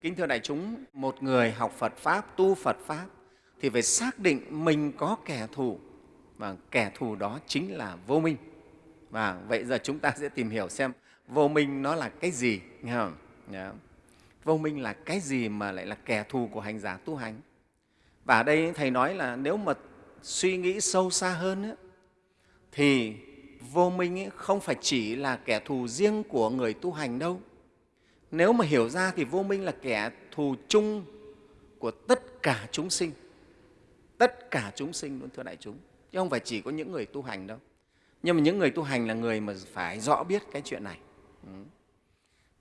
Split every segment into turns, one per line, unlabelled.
Kính thưa đại chúng, một người học Phật Pháp, tu Phật Pháp thì phải xác định mình có kẻ thù và kẻ thù đó chính là vô minh. Và vậy giờ chúng ta sẽ tìm hiểu xem vô minh nó là cái gì. Nghe không? Yeah. Vô minh là cái gì mà lại là kẻ thù của hành giả tu hành? Và ở đây Thầy nói là nếu mà suy nghĩ sâu xa hơn ấy, thì vô minh ấy không phải chỉ là kẻ thù riêng của người tu hành đâu. Nếu mà hiểu ra thì vô minh là kẻ thù chung của tất cả chúng sinh. Tất cả chúng sinh luôn thưa đại chúng, chứ không phải chỉ có những người tu hành đâu. Nhưng mà những người tu hành là người mà phải rõ biết cái chuyện này. Ừ.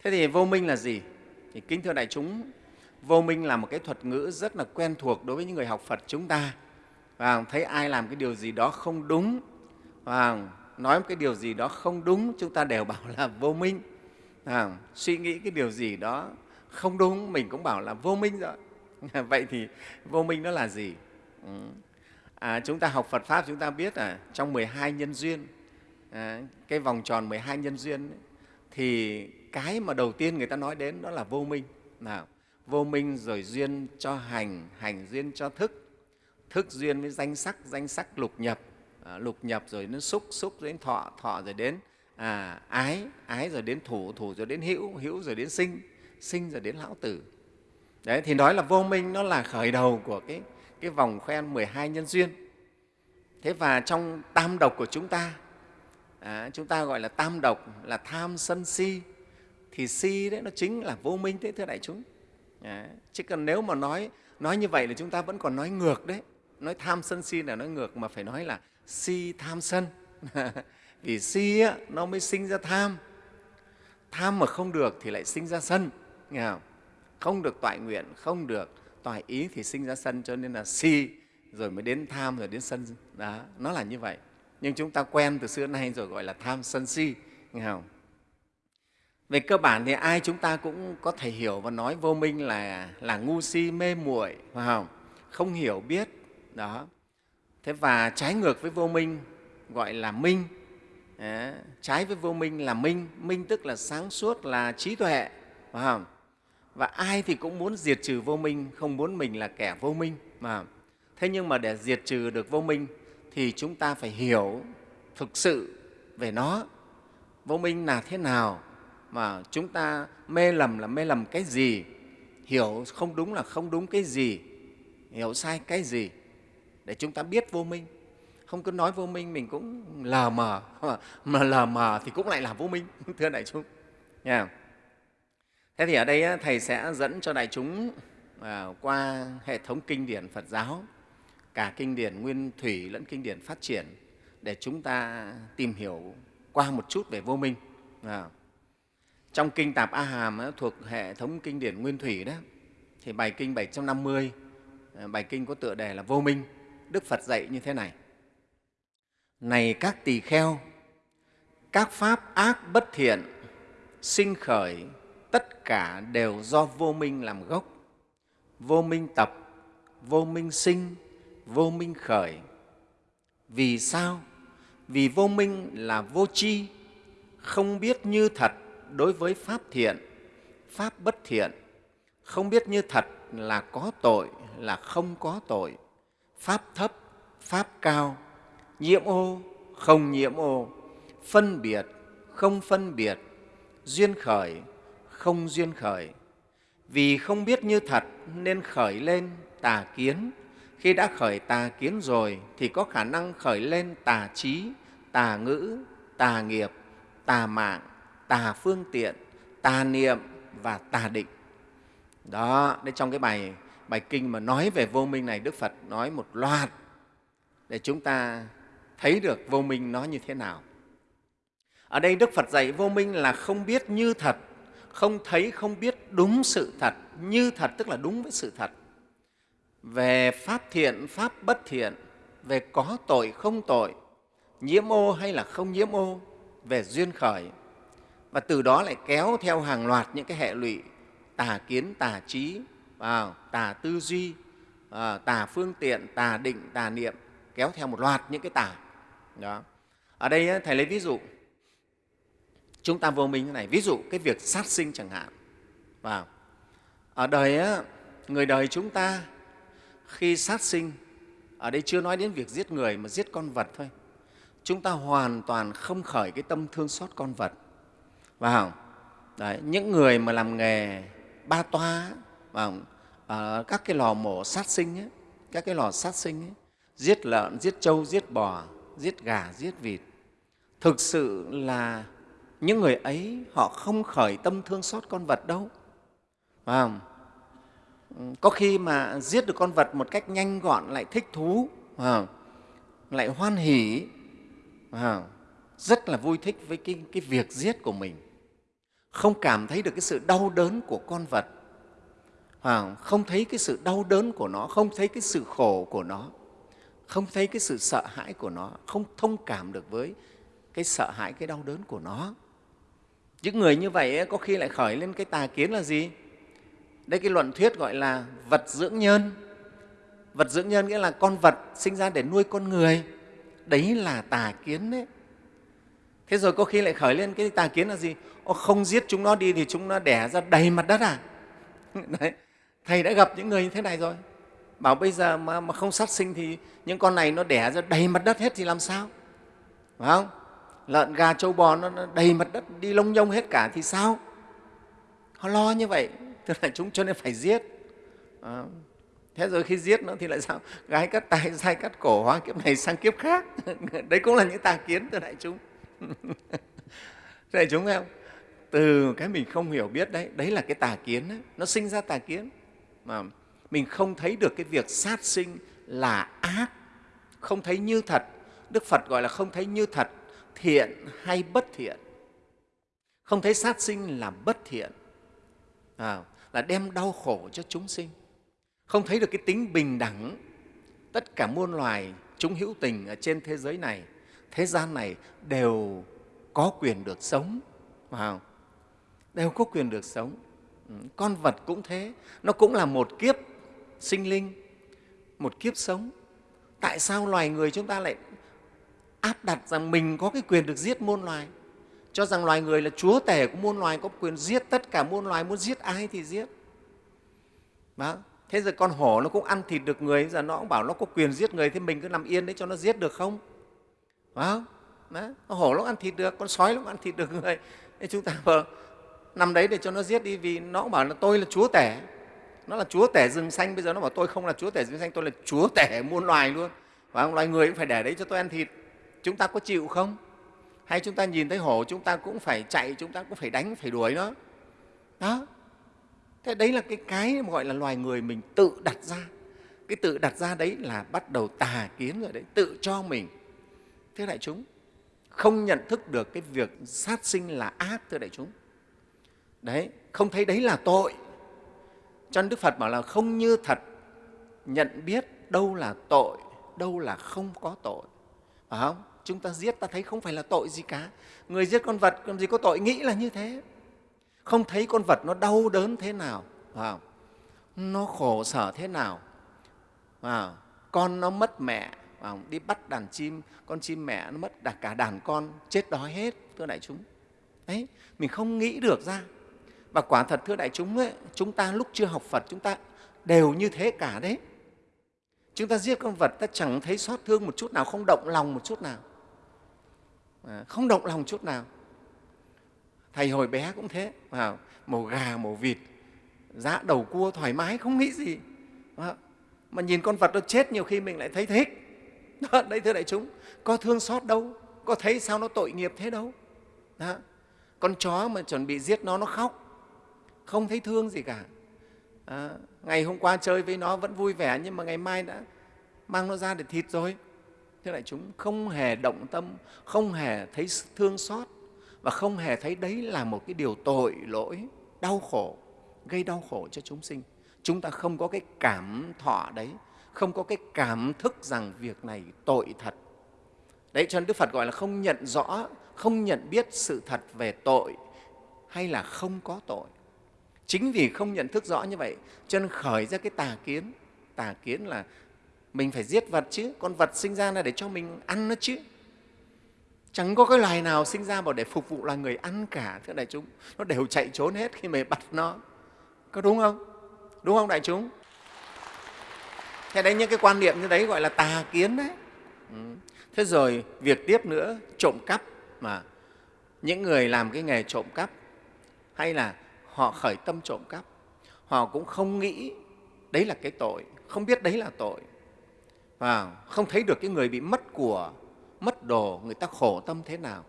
Thế thì vô minh là gì? Thì kính thưa đại chúng, vô minh là một cái thuật ngữ rất là quen thuộc đối với những người học Phật chúng ta. Và thấy ai làm cái điều gì đó không đúng, và nói một cái điều gì đó không đúng, chúng ta đều bảo là vô minh. À, suy nghĩ cái điều gì đó không đúng, mình cũng bảo là vô minh rồi. Vậy thì vô minh nó là gì? Ừ. À, chúng ta học Phật Pháp chúng ta biết là trong 12 nhân duyên, à, cái vòng tròn 12 nhân duyên ấy, thì cái mà đầu tiên người ta nói đến đó là vô minh. Nào, vô minh rồi duyên cho hành, hành duyên cho thức, thức duyên với danh sắc, danh sắc lục nhập, à, lục nhập rồi đến xúc, xúc rồi đến thọ, thọ rồi đến à, ái, ái rồi đến thủ, thủ rồi đến hữu, hữu rồi đến sinh, sinh rồi đến lão tử. Đấy, thì nói là vô minh nó là khởi đầu của cái, cái vòng khoen 12 nhân duyên. Thế và trong tam độc của chúng ta, à, chúng ta gọi là tam độc là tham, sân, si, thì si đấy nó chính là vô minh thế thưa đại chúng. À, chứ còn nếu mà nói nói như vậy là chúng ta vẫn còn nói ngược đấy. Nói tham, sân, si là nói ngược mà phải nói là si, tham, sân. vì si á, nó mới sinh ra tham. Tham mà không được thì lại sinh ra sân nghe không? không được toại nguyện không được toại ý thì sinh ra sân cho nên là si rồi mới đến tham rồi đến sân. Đó nó là như vậy. Nhưng chúng ta quen từ xưa nay rồi gọi là tham sân si nghe không? Về cơ bản thì ai chúng ta cũng có thể hiểu và nói vô minh là là ngu si mê muội phải không? Không hiểu biết đó. Thế và trái ngược với vô minh gọi là minh. Đấy, trái với vô minh là minh minh tức là sáng suốt là trí tuệ phải không? và ai thì cũng muốn diệt trừ vô minh không muốn mình là kẻ vô minh mà thế nhưng mà để diệt trừ được vô minh thì chúng ta phải hiểu thực sự về nó. Vô minh là thế nào mà chúng ta mê lầm là mê lầm cái gì? Hiểu không đúng là không đúng cái gì? Hiểu sai cái gì? Để chúng ta biết vô minh không cứ nói vô minh, mình cũng lờ mờ. Mà lờ mờ thì cũng lại là vô minh, thưa đại chúng. Nha. Thế thì ở đây thầy sẽ dẫn cho đại chúng à, qua hệ thống kinh điển phật giáo, cả kinh điển nguyên thủy lẫn kinh điển phát triển, để chúng ta tìm hiểu qua một chút về vô minh. À. trong kinh tạp a hàm thuộc hệ thống kinh điển nguyên thủy đó, thì bài kinh 750 à, bài kinh có tựa đề là vô minh, đức phật dạy như thế này này các tỳ kheo, các pháp ác bất thiện sinh khởi tất cả đều do vô minh làm gốc. Vô minh tập, vô minh sinh, vô minh khởi. Vì sao? Vì vô minh là vô tri, không biết như thật đối với pháp thiện, pháp bất thiện, không biết như thật là có tội, là không có tội, pháp thấp, pháp cao, nhiễm ô, không nhiễm ô, phân biệt, không phân biệt, duyên khởi, không duyên khởi. Vì không biết như thật nên khởi lên tà kiến. Khi đã khởi tà kiến rồi thì có khả năng khởi lên tà trí, tà ngữ, tà nghiệp, tà mạng, tà phương tiện, tà niệm và tà định. Đó, đây trong cái bài bài kinh mà nói về vô minh này Đức Phật nói một loạt để chúng ta thấy được vô minh nó như thế nào. Ở đây Đức Phật dạy vô minh là không biết như thật, không thấy, không biết đúng sự thật. Như thật tức là đúng với sự thật. Về pháp thiện, pháp bất thiện, về có tội, không tội, nhiễm ô hay là không nhiễm ô, về duyên khởi. Và từ đó lại kéo theo hàng loạt những cái hệ lụy tà kiến, tà trí, tà tư duy, à, tà phương tiện, tà định, tà niệm, kéo theo một loạt những cái tà đó. Ở đây Thầy lấy ví dụ, chúng ta vô minh thế này, ví dụ cái việc sát sinh chẳng hạn. Vào. ở đời người đời chúng ta khi sát sinh ở đây chưa nói đến việc giết người mà giết con vật thôi chúng ta hoàn toàn không khởi cái tâm thương xót con vật vào Đấy, những người mà làm nghề ba toa vào ở các cái lò mổ sát sinh ấy, các cái lò sát sinh ấy, giết lợn giết trâu giết bò giết gà giết vịt. Thực sự là những người ấy họ không khởi tâm thương xót con vật đâu. Phải có khi mà giết được con vật một cách nhanh gọn lại thích thú lại hoan hỉ rất là vui thích với cái, cái việc giết của mình. Không cảm thấy được cái sự đau đớn của con vật. Không thấy cái sự đau đớn của nó không thấy cái sự khổ của nó không thấy cái sự sợ hãi của nó không thông cảm được với cái sợ hãi cái đau đớn của nó. Những người như vậy có khi lại khởi lên cái tà kiến là gì? Đây cái luận thuyết gọi là vật dưỡng nhân. Vật dưỡng nhân nghĩa là con vật sinh ra để nuôi con người. Đấy là tà kiến đấy. Thế rồi có khi lại khởi lên cái tà kiến là gì? Ô, không giết chúng nó đi thì chúng nó đẻ ra đầy mặt đất à? Đấy. thầy đã gặp những người như thế này rồi bảo bây giờ mà, mà không sát sinh thì những con này nó đẻ ra đầy mặt đất hết thì làm sao? Phải không? Lợn gà trâu bò nó đầy mặt đất đi lông nhông hết cả thì sao? Họ lo như vậy tức là chúng cho nên phải giết. À, thế rồi khi giết nó thì lại sao? Gái cắt tay dai cắt cổ hóa kiếp này sang kiếp khác. Đấy cũng là những tà kiến từ đại chúng. Đại chúng thấy không từ cái mình không hiểu biết đấy đấy là cái tà kiến đấy. nó sinh ra tà kiến. Mà mình không thấy được cái việc sát sinh là ác. Không thấy như thật. Đức phật gọi là không thấy như thật thiện hay bất thiện. Không thấy sát sinh là bất thiện. À, là đem đau khổ cho chúng sinh. Không thấy được cái tính bình đẳng. Tất cả muôn loài chúng hữu tình ở trên thế giới này thế gian này đều có quyền được sống. Vào đều có quyền được sống. Ừ, con vật cũng thế. Nó cũng là một kiếp sinh linh, một kiếp sống. Tại sao loài người chúng ta lại áp đặt rằng mình có cái quyền được giết muôn loài? Cho rằng loài người là chúa tể của muôn loài, có quyền giết tất cả muôn loài, muốn giết ai thì giết. Đó. thế giờ con hổ nó cũng ăn thịt được người, giờ nó cũng bảo nó có quyền giết người thì mình cứ nằm yên đấy cho nó giết được không? Phải không đó. con hổ nó ăn thịt được, con sói nó ăn thịt được người. Thế chúng ta vừa nằm đấy để cho nó giết đi, vì nó cũng bảo là tôi là chúa tể nó là chúa tể rừng xanh, bây giờ nó bảo tôi không là chúa tể rừng xanh, tôi là chúa tể muôn loài luôn. Và loài người cũng phải để đấy cho tôi ăn thịt. Chúng ta có chịu không? Hay chúng ta nhìn thấy hổ, chúng ta cũng phải chạy, chúng ta cũng phải đánh, phải đuổi nó? Đó. Thế đấy là cái cái gọi là loài người mình tự đặt ra. Cái tự đặt ra đấy là bắt đầu tà kiến rồi đấy, tự cho mình. Thưa đại chúng, không nhận thức được cái việc sát sinh là ác, thưa đại chúng. Đấy, không thấy đấy là tội cho nên đức phật bảo là không như thật. Nhận biết đâu là tội, đâu là không có tội. Phải không? Chúng ta giết ta thấy không phải là tội gì cả. Người giết con vật, làm gì có tội? Nghĩ là như thế. Không thấy con vật nó đau đớn thế nào. Phải không? nó khổ sở thế nào. Phải con nó mất mẹ. Phải không? đi bắt đàn chim, con chim mẹ nó mất cả đàn con, chết đói hết, thưa đại chúng. Đấy, mình không nghĩ được ra và quả thật thưa đại chúng ấy, chúng ta lúc chưa học phật chúng ta đều như thế cả đấy. Chúng ta giết con vật ta chẳng thấy xót thương một chút nào không động lòng một chút nào. À, không động lòng chút nào. Thầy hồi bé cũng thế à, màu gà màu vịt giá đầu cua thoải mái không nghĩ gì. À, mà nhìn con vật nó chết nhiều khi mình lại thấy thích đó, đấy thưa đại chúng có thương xót đâu có thấy sao nó tội nghiệp thế đâu. Đó. con chó mà chuẩn bị giết nó nó khóc không thấy thương gì cả. À, ngày hôm qua chơi với nó vẫn vui vẻ nhưng mà ngày mai đã mang nó ra để thịt rồi. Thế lại chúng không hề động tâm không hề thấy thương xót và không hề thấy đấy là một cái điều tội lỗi đau khổ gây đau khổ cho chúng sinh. Chúng ta không có cái cảm thọ đấy không có cái cảm thức rằng việc này tội thật. Đấy cho nên đức phật gọi là không nhận rõ không nhận biết sự thật về tội hay là không có tội chính vì không nhận thức rõ như vậy, cho nên khởi ra cái tà kiến. Tà kiến là mình phải giết vật chứ, con vật sinh ra là để cho mình ăn nó chứ. Chẳng có cái loài nào sinh ra bảo để phục vụ loài người ăn cả, thưa đại chúng. Nó đều chạy trốn hết khi mình bắt nó. Có đúng không? Đúng không đại chúng? Thế đấy, những cái quan niệm như đấy gọi là tà kiến đấy. Ừ. thế rồi việc tiếp nữa, trộm cắp mà những người làm cái nghề trộm cắp, hay là họ khởi tâm trộm cắp. Họ cũng không nghĩ đấy là cái tội, không biết đấy là tội. Và không thấy được cái người bị mất của, mất đồ, người ta khổ tâm thế nào.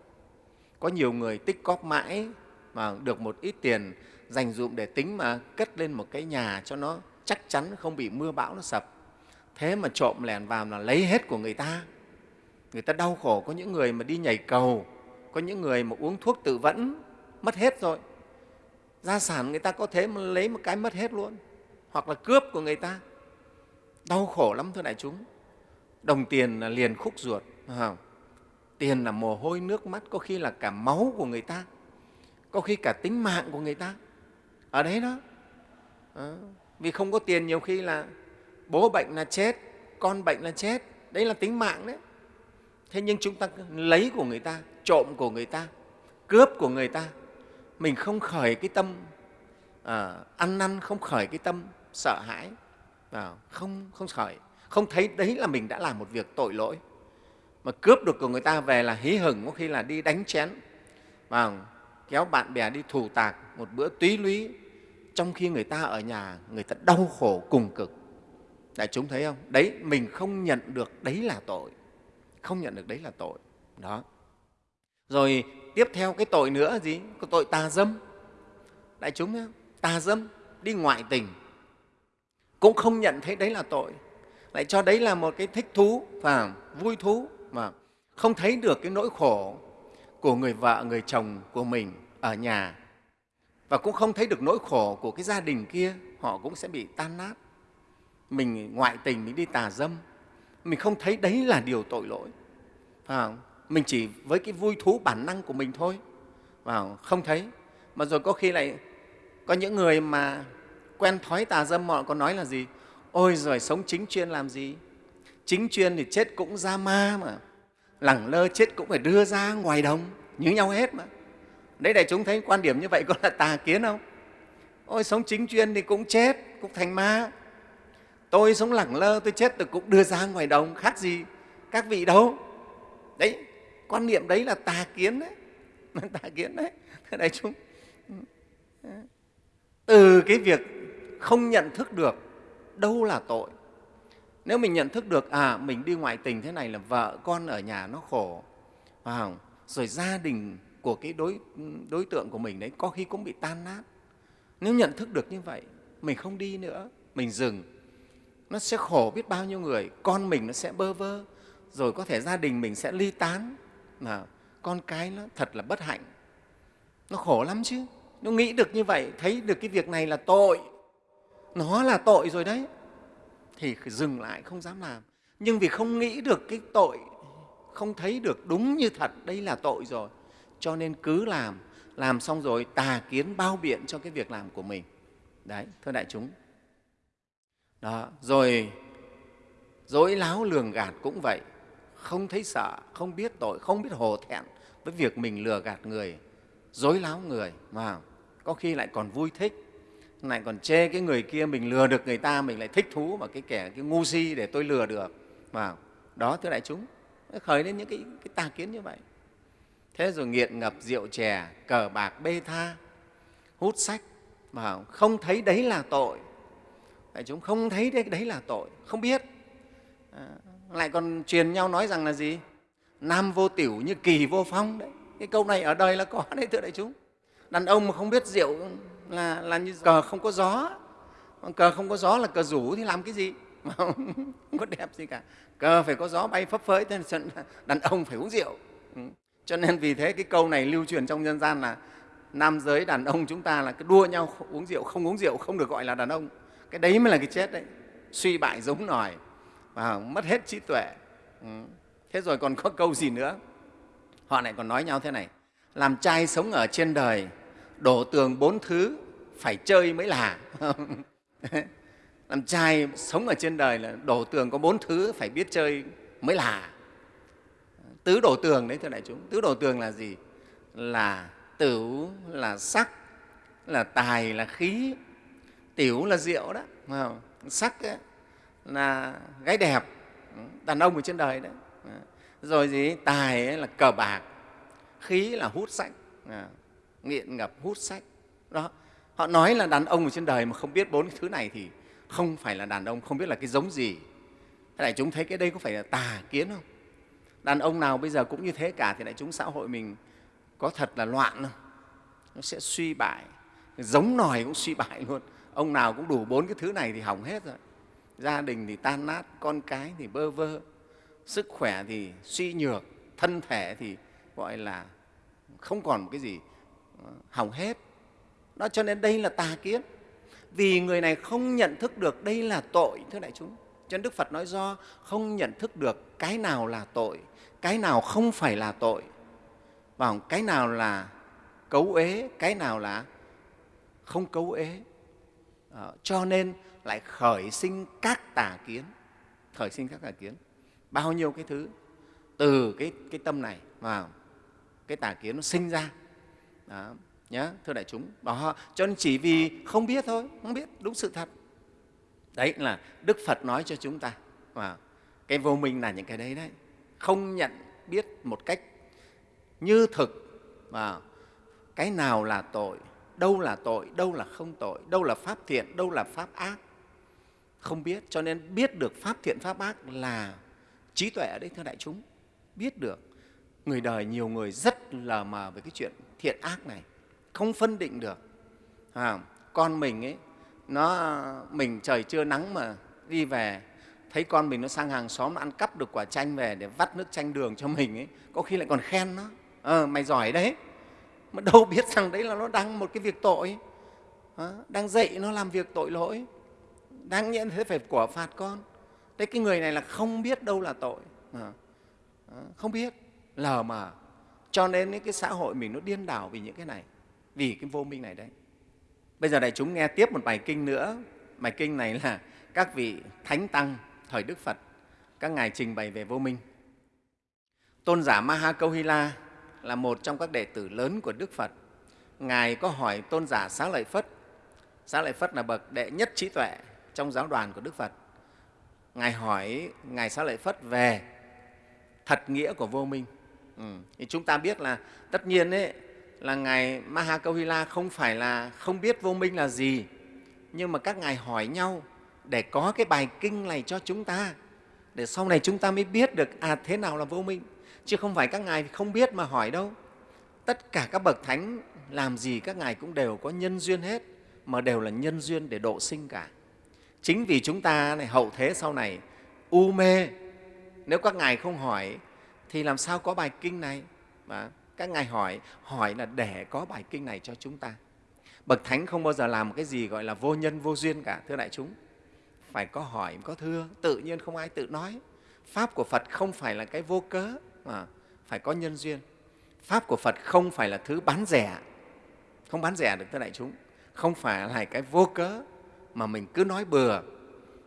Có nhiều người tích cóp mãi mà được một ít tiền dành dụm để tính mà cất lên một cái nhà cho nó chắc chắn không bị mưa bão nó sập. Thế mà trộm lẻn vào là lấy hết của người ta. Người ta đau khổ, có những người mà đi nhảy cầu, có những người mà uống thuốc tự vẫn, mất hết rồi gia sản người ta có thế mà lấy một cái mất hết luôn. Hoặc là cướp của người ta. Đau khổ lắm thưa đại chúng. Đồng tiền là liền khúc ruột không? tiền là mồ hôi nước mắt có khi là cả máu của người ta. Có khi cả tính mạng của người ta. Ở đấy đó. À, vì không có tiền nhiều khi là bố bệnh là chết con bệnh là chết. Đấy là tính mạng đấy. Thế nhưng chúng ta lấy của người ta trộm của người ta cướp của người ta mình không khởi cái tâm à, ăn năn không khởi cái tâm sợ hãi. À, không không khởi. Không thấy đấy là mình đã làm một việc tội lỗi. Mà cướp được của người ta về là hí hửng có khi là đi đánh chén. Và kéo bạn bè đi thù tạc một bữa túy lúy. Trong khi người ta ở nhà người ta đau khổ cùng cực. Đại chúng thấy không? Đấy mình không nhận được đấy là tội. Không nhận được đấy là tội. Đó. Rồi tiếp theo cái tội nữa là gì? Có tội tà dâm. Đại chúng nhé tà dâm đi ngoại tình. Cũng không nhận thấy đấy là tội. Lại cho đấy là một cái thích thú và vui thú mà không thấy được cái nỗi khổ của người vợ, người chồng của mình ở nhà. Và cũng không thấy được nỗi khổ của cái gia đình kia, họ cũng sẽ bị tan nát. Mình ngoại tình, mình đi tà dâm. Mình không thấy đấy là điều tội lỗi. Phải mình chỉ với cái vui thú bản năng của mình thôi. Và không thấy. Mà rồi có khi lại có những người mà quen thói tà dâm, họ có nói là gì? Ôi rồi sống chính chuyên làm gì? Chính chuyên thì chết cũng ra ma mà. Lẳng lơ chết cũng phải đưa ra ngoài đồng, như nhau hết mà. Đấy, đại chúng thấy quan điểm như vậy có là tà kiến không? Ôi, sống chính chuyên thì cũng chết, cũng thành ma. Tôi sống lẳng lơ, tôi chết tôi cũng đưa ra ngoài đồng, khác gì các vị đâu. Đấy quan niệm đấy là tà kiến đấy. Tà kiến đấy. Đại chúng ừ, ừ. từ cái việc không nhận thức được đâu là tội. Nếu mình nhận thức được à mình đi ngoại tình thế này là vợ con ở nhà nó khổ phải không? rồi gia đình của cái đối, đối tượng của mình đấy có khi cũng bị tan nát. Nếu nhận thức được như vậy mình không đi nữa mình dừng. Nó sẽ khổ biết bao nhiêu người con mình nó sẽ bơ vơ rồi có thể gia đình mình sẽ ly tán mà con cái nó thật là bất hạnh. Nó khổ lắm chứ. Nó nghĩ được như vậy, thấy được cái việc này là tội. Nó là tội rồi đấy. Thì dừng lại, không dám làm. Nhưng vì không nghĩ được cái tội, không thấy được đúng như thật, đây là tội rồi. Cho nên cứ làm làm xong rồi tà kiến bao biện cho cái việc làm của mình. Đấy, thưa đại chúng. Đó, rồi dối láo lường gạt cũng vậy không thấy sợ không biết tội không biết hổ thẹn với việc mình lừa gạt người dối láo người mà có khi lại còn vui thích lại còn chê cái người kia mình lừa được người ta mình lại thích thú mà cái kẻ cái ngu si để tôi lừa được. Mà đó thưa đại chúng khởi lên những cái, cái tà kiến như vậy. Thế rồi nghiện ngập rượu chè cờ bạc bê tha hút sách mà không thấy đấy là tội. Đại chúng không thấy đấy, đấy là tội không biết. À, lại còn truyền nhau nói rằng là gì? Nam vô tiểu như kỳ vô phong đấy. Cái câu này ở đời là có đấy thưa đại chúng. Đàn ông mà không biết rượu là, là như cờ không có gió. Cờ không có gió là cờ rủ thì làm cái gì? Mà không có đẹp gì cả. Cờ phải có gió bay phấp phới thế nên đàn ông phải uống rượu. Ừ. Cho nên vì thế cái câu này lưu truyền trong nhân gian là nam giới đàn ông chúng ta là cứ đua nhau uống rượu không uống rượu không được gọi là đàn ông. Cái đấy mới là cái chết đấy. Suy bại giống nòi à, mất hết trí tuệ. Ừ. thế rồi còn có câu gì nữa? Họ lại còn nói nhau thế này. Làm trai sống ở trên đời đổ tường bốn thứ phải chơi mới là. Làm trai sống ở trên đời là đổ tường có bốn thứ phải biết chơi mới là. Tứ đổ tường đấy thưa đại chúng. Tứ đổ tường là gì? Là tửu là sắc là tài là khí. Tiểu là rượu đó không? sắc ấy, là gái đẹp đàn ông ở trên đời đấy. Rồi gì? Tài ấy là cờ bạc khí là hút sách à, nghiện ngập hút sách. Đó họ nói là đàn ông ở trên đời mà không biết bốn cái thứ này thì không phải là đàn ông không biết là cái giống gì. Thế này chúng thấy cái đây có phải là tà kiến không? Đàn ông nào bây giờ cũng như thế cả thì đại chúng xã hội mình có thật là loạn không? Nó sẽ suy bại giống nòi cũng suy bại luôn. Ông nào cũng đủ bốn cái thứ này thì hỏng hết rồi gia đình thì tan nát, con cái thì bơ vơ. Sức khỏe thì suy nhược, thân thể thì gọi là không còn một cái gì ờ, hỏng hết. Đó, cho nên đây là tà kiến. Vì người này không nhận thức được đây là tội, thưa đại chúng. Cho nên đức phật nói do không nhận thức được cái nào là tội, cái nào không phải là tội. Và cái nào là cấu ế cái nào là không cấu ế à, cho nên lại khởi sinh các tà kiến. Khởi sinh các tà kiến. Bao nhiêu cái thứ từ cái, cái tâm này mà cái tà kiến nó sinh ra. Đó, nhá, thưa đại chúng. Đó cho nên chỉ vì không biết thôi không biết đúng sự thật. Đấy là đức phật nói cho chúng ta. Và cái vô minh là những cái đấy đấy. Không nhận biết một cách như thực. Và cái nào là tội đâu là tội đâu là không tội đâu là pháp thiện đâu là pháp ác. Không biết cho nên biết được pháp thiện pháp ác là trí tuệ ở đây thưa đại chúng. Biết được người đời nhiều người rất lờ mờ về cái chuyện thiện ác này. Không phân định được. À, con mình ấy nó mình trời chưa nắng mà đi về thấy con mình nó sang hàng xóm nó ăn cắp được quả chanh về để vắt nước chanh đường cho mình ấy có khi lại còn khen nó. Ờ, mày giỏi đấy mà đâu biết rằng đấy là nó đang một cái việc tội. Đang dạy nó làm việc tội lỗi. Đang nhận thế phải quả phạt con. Đấy cái người này là không biết đâu là tội. Không biết. Lờ mà, cho nên cái xã hội mình nó điên đảo vì những cái này. Vì cái vô minh này đấy. Bây giờ đại chúng nghe tiếp một bài kinh nữa. Bài kinh này là các vị thánh tăng thời đức phật. Các ngài trình bày về vô minh. Tôn giả maha câu hy la là một trong các đệ tử lớn của đức phật. Ngài có hỏi tôn giả xá lợi phất. Xá lợi phất là bậc đệ nhất trí tuệ trong giáo đoàn của đức phật. Ngài hỏi ngài xá lợi phất về thật nghĩa của vô minh. Ừ. thì chúng ta biết là tất nhiên ấy, là ngài Mahakawila không phải là không biết vô minh là gì nhưng mà các ngài hỏi nhau để có cái bài kinh này cho chúng ta để sau này chúng ta mới biết được à thế nào là vô minh chứ không phải các ngài không biết mà hỏi đâu. Tất cả các bậc thánh, làm gì các ngài cũng đều có nhân duyên hết, mà đều là nhân duyên để độ sinh cả. Chính vì chúng ta này, hậu thế sau này, u mê. Nếu các ngài không hỏi, thì làm sao có bài kinh này? Mà các ngài hỏi hỏi là để có bài kinh này cho chúng ta. Bậc thánh không bao giờ làm cái gì gọi là vô nhân, vô duyên cả, thưa đại chúng. Phải có hỏi, có thưa, tự nhiên không ai tự nói. Pháp của phật không phải là cái vô cớ mà phải có nhân duyên. Pháp của phật không phải là thứ bán rẻ. Không bán rẻ được tới đại chúng. Không phải là cái vô cớ mà mình cứ nói bừa.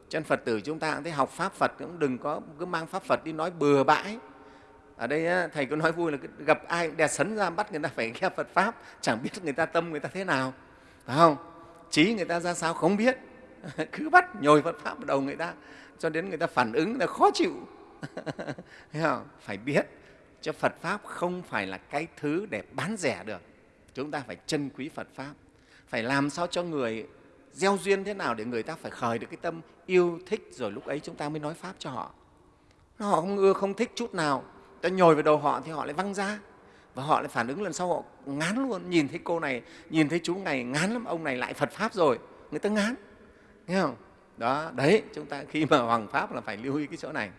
Chân phật tử chúng ta cũng thấy học pháp phật cũng đừng có cứ mang pháp phật đi nói bừa bãi. Ở đây thầy có nói vui là gặp ai đè sấn ra bắt người ta phải nghe phật pháp, chẳng biết người ta tâm người ta thế nào. Phải không? Trí người ta ra sao không biết. Cứ bắt nhồi phật pháp vào đầu người ta, cho đến người ta phản ứng là khó chịu không? phải biết cho phật pháp không phải là cái thứ để bán rẻ được. Chúng ta phải trân quý phật pháp. Phải làm sao cho người gieo duyên thế nào để người ta phải khởi được cái tâm yêu thích rồi lúc ấy chúng ta mới nói pháp cho họ. Họ không ưa, không thích chút nào. Ta nhồi vào đầu họ thì họ lại văng ra. Và họ lại phản ứng lần sau họ ngán luôn. Nhìn thấy cô này, nhìn thấy chú này, ngán lắm. Ông này lại phật pháp rồi. Người ta ngán. Nghe không? Đó, đấy, chúng ta khi mà hoàng pháp là phải lưu ý cái chỗ này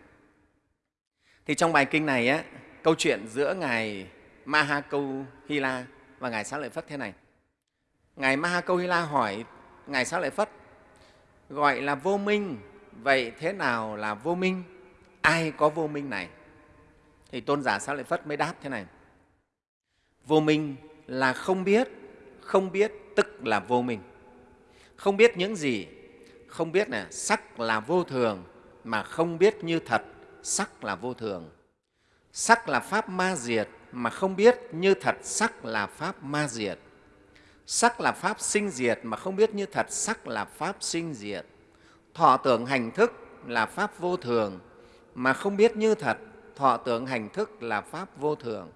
thì trong bài kinh này á, câu chuyện giữa ngài maha câu hy la và ngài xá lợi phất thế này. Ngài maha câu hy la hỏi ngài xá lợi phất gọi là vô minh vậy thế nào là vô minh? Ai có vô minh này? Thì tôn giả xá lợi phất mới đáp thế này vô minh là không biết không biết tức là vô minh. Không biết những gì không biết là sắc là vô thường mà không biết như thật sắc là vô thường sắc là pháp ma diệt mà không biết như thật sắc là pháp ma diệt sắc là pháp sinh diệt mà không biết như thật sắc là pháp sinh diệt thọ tưởng hành thức là pháp vô thường mà không biết như thật thọ tưởng hành thức là pháp vô thường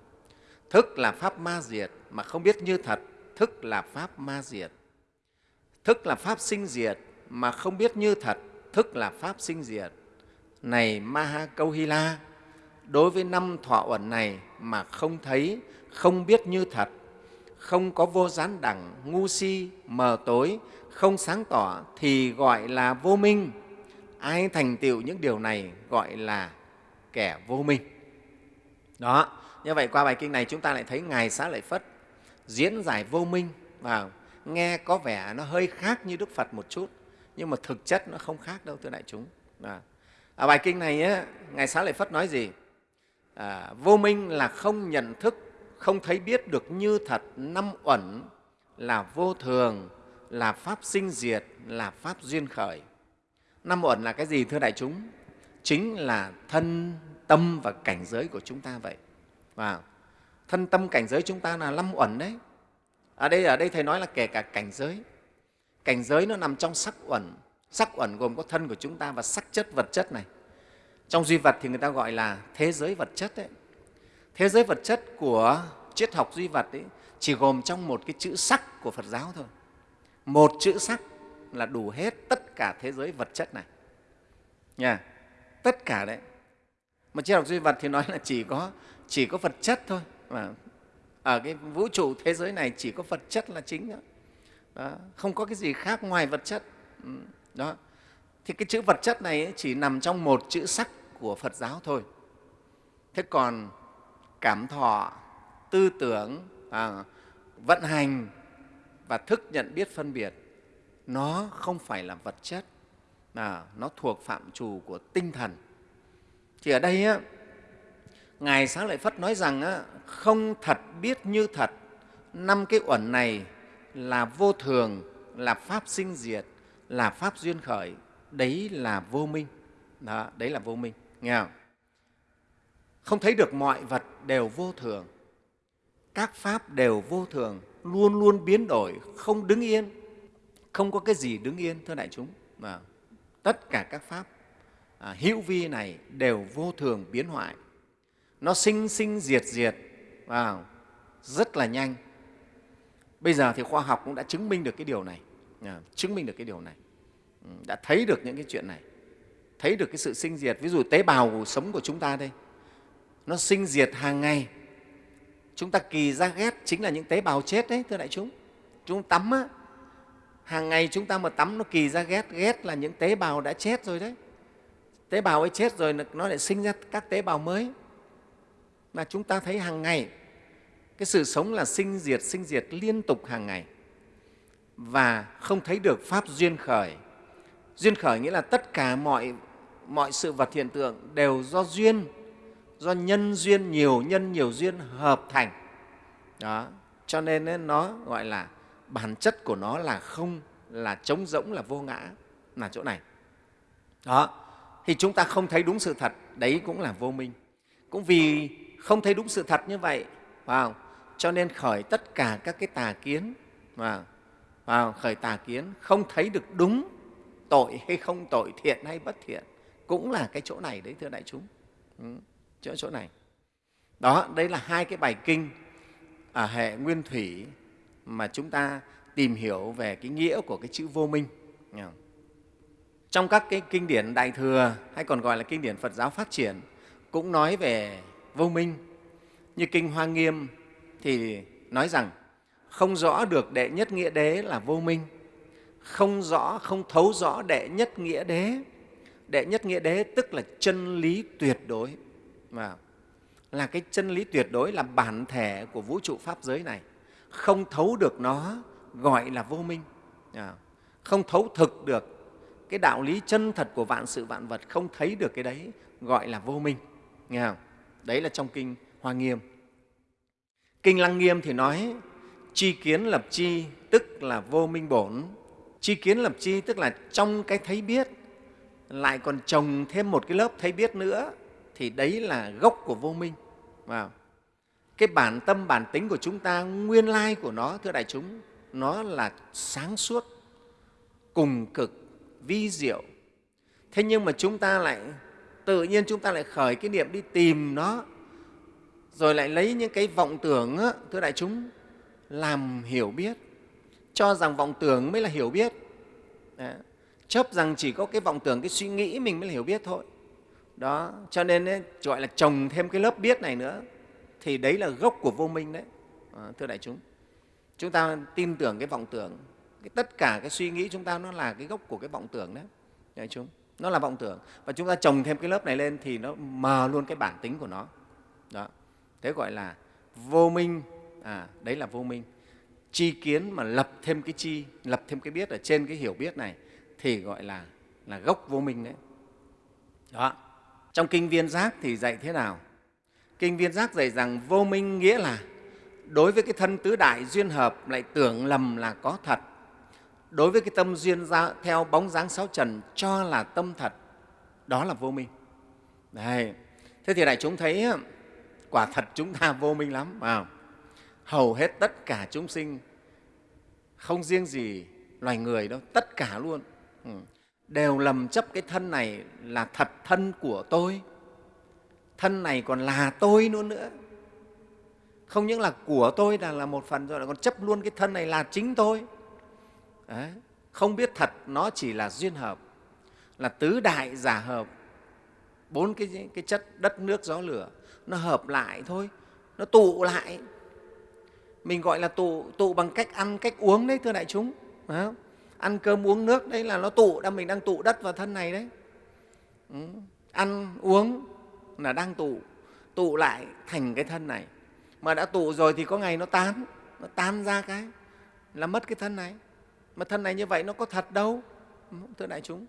thức là pháp ma diệt mà không biết như thật thức là pháp ma diệt thức là pháp sinh diệt mà không biết như thật thức là pháp sinh diệt này maha câu hy la đối với năm thọ uẩn này mà không thấy không biết như thật không có vô gián đẳng ngu si mờ tối không sáng tỏ thì gọi là vô minh. Ai thành tựu những điều này gọi là kẻ vô minh. Đó như vậy qua bài kinh này chúng ta lại thấy ngài xá lợi phất diễn giải vô minh và nghe có vẻ nó hơi khác như đức phật một chút nhưng mà thực chất nó không khác đâu thưa đại chúng. À, ở bài kinh này á, ngài xá lợi phất nói gì? À, vô minh là không nhận thức không thấy biết được như thật năm uẩn là vô thường là pháp sinh diệt là pháp duyên khởi. Năm uẩn là cái gì thưa đại chúng? Chính là thân tâm và cảnh giới của chúng ta vậy. Và thân tâm cảnh giới chúng ta là năm uẩn đấy. Ở đây ở đây thầy nói là kể cả cảnh giới. Cảnh giới nó nằm trong sắc uẩn sắc uẩn gồm có thân của chúng ta và sắc chất vật chất này. Trong duy vật thì người ta gọi là thế giới vật chất đấy thế giới vật chất của triết học duy vật ấy, chỉ gồm trong một cái chữ sắc của phật giáo thôi. Một chữ sắc là đủ hết tất cả thế giới vật chất này. Nha tất cả đấy. Mà triết học duy vật thì nói là chỉ có chỉ có vật chất thôi mà ở cái vũ trụ thế giới này chỉ có vật chất là chính đó. đó. không có cái gì khác ngoài vật chất. Ừ, đó. Thì cái chữ vật chất này chỉ nằm trong một chữ sắc của phật giáo thôi. Thế còn cảm thọ tư tưởng à, vận hành và thức nhận biết phân biệt nó không phải là vật chất à, nó thuộc phạm trù của tinh thần. Thì ở đây á, ngài sáng lợi phất nói rằng á, không thật biết như thật năm cái uẩn này là vô thường là pháp sinh diệt là pháp duyên khởi đấy là vô minh. Đó, đấy là vô minh nghe không? Không thấy được mọi vật đều vô thường. Các pháp đều vô thường luôn luôn biến đổi không đứng yên. Không có cái gì đứng yên thưa đại chúng. Mà tất cả các pháp à, hữu vi này đều vô thường biến hoại. Nó sinh sinh diệt diệt vào rất là nhanh. Bây giờ thì khoa học cũng đã chứng minh được cái điều này chứng minh được cái điều này. Ừ, đã thấy được những cái chuyện này thấy được cái sự sinh diệt ví dụ tế bào sống của chúng ta đây nó sinh diệt hàng ngày. Chúng ta kỳ ra ghét chính là những tế bào chết đấy thưa đại chúng. Chúng tắm á, hàng ngày chúng ta mà tắm nó kỳ ra ghét ghét là những tế bào đã chết rồi đấy. Tế bào ấy chết rồi nó lại sinh ra các tế bào mới. Mà chúng ta thấy hàng ngày cái sự sống là sinh diệt sinh diệt liên tục hàng ngày và không thấy được pháp duyên khởi. Duyên khởi nghĩa là tất cả mọi mọi sự vật hiện tượng đều do duyên, do nhân duyên, nhiều nhân, nhiều duyên hợp thành. Đó, cho nên nó gọi là bản chất của nó là không, là trống rỗng, là vô ngã. Là chỗ này. Đó, thì chúng ta không thấy đúng sự thật, đấy cũng là vô minh. Cũng vì không thấy đúng sự thật như vậy vào cho nên khởi tất cả các cái tà kiến vào vào khởi tà kiến, không thấy được đúng tội hay không tội, thiện hay bất thiện. Cũng là cái chỗ này đấy, thưa đại chúng. Ừ chỗ chỗ này. Đó đây là hai cái bài kinh ở hệ nguyên thủy mà chúng ta tìm hiểu về cái nghĩa của cái chữ vô minh. Trong các cái kinh điển đại thừa, hay còn gọi là kinh điển phật giáo phát triển, cũng nói về vô minh. Như kinh hoa nghiêm thì nói rằng không rõ được đệ nhất nghĩa đế là vô minh. Không rõ, không thấu rõ đệ nhất nghĩa đế. Đệ nhất nghĩa đế tức là chân lý tuyệt đối. Mà là cái chân lý tuyệt đối là bản thể của vũ trụ pháp giới này. Không thấu được nó, gọi là vô minh. À, không thấu thực được cái đạo lý chân thật của vạn sự vạn vật, không thấy được cái đấy, gọi là vô minh. Nghe không? đấy là trong kinh hoa nghiêm. Kinh lăng nghiêm thì nói chi kiến lập chi tức là vô minh bổn. Chi kiến lập chi tức là trong cái thấy biết. Lại còn trồng thêm một cái lớp thấy biết nữa thì đấy là gốc của vô minh. Vào. Cái bản tâm bản tính của chúng ta nguyên lai của nó thưa đại chúng nó là sáng suốt cùng cực vi diệu. Thế nhưng mà chúng ta lại tự nhiên chúng ta lại khởi cái niệm đi tìm nó rồi lại lấy những cái vọng tưởng á, thưa đại chúng làm hiểu biết cho rằng vọng tưởng mới là hiểu biết. Đấy. chấp rằng chỉ có cái vọng tưởng cái suy nghĩ mình mới là hiểu biết thôi. Đó cho nên ấy, gọi là trồng thêm cái lớp biết này nữa thì đấy là gốc của vô minh đấy. À, thưa đại chúng chúng ta tin tưởng cái vọng tưởng cái tất cả cái suy nghĩ chúng ta nó là cái gốc của cái vọng tưởng đấy đại chúng. Nó là vọng tưởng. Và chúng ta trồng thêm cái lớp này lên thì nó mờ luôn cái bản tính của nó. Đó. Thế gọi là vô minh à đấy là vô minh. Chi kiến mà lập thêm cái chi lập thêm cái biết ở trên cái hiểu biết này thì gọi là là gốc vô minh đấy. Đó. Trong kinh viên giác thì dạy thế nào? Kinh viên giác dạy rằng vô minh nghĩa là đối với cái thân tứ đại duyên hợp lại tưởng lầm là có thật. Đối với cái tâm duyên ra theo bóng dáng sáu trần cho là tâm thật đó là vô minh. Đấy. thế thì đại chúng thấy quả thật chúng ta vô minh lắm à, hầu hết tất cả chúng sinh không riêng gì loài người đâu tất cả luôn. Ừ. Đều lầm chấp cái thân này là thật thân của tôi. Thân này còn là tôi nữa nữa. Không những là của tôi là, là một phần rồi còn chấp luôn cái thân này là chính tôi. Đấy. không biết thật nó chỉ là duyên hợp là tứ đại giả hợp. Bốn cái, cái chất đất nước gió lửa. Nó hợp lại thôi nó tụ lại mình gọi là tụ tụ bằng cách ăn cách uống đấy thưa đại chúng. Phải không? ăn cơm uống nước đấy là nó tụ đang mình đang tụ đất vào thân này đấy. Ừ. ăn uống là đang tụ tụ lại thành cái thân này. Mà đã tụ rồi thì có ngày nó tan nó tan ra cái là mất cái thân này. Mà thân này như vậy nó có thật đâu thưa đại chúng?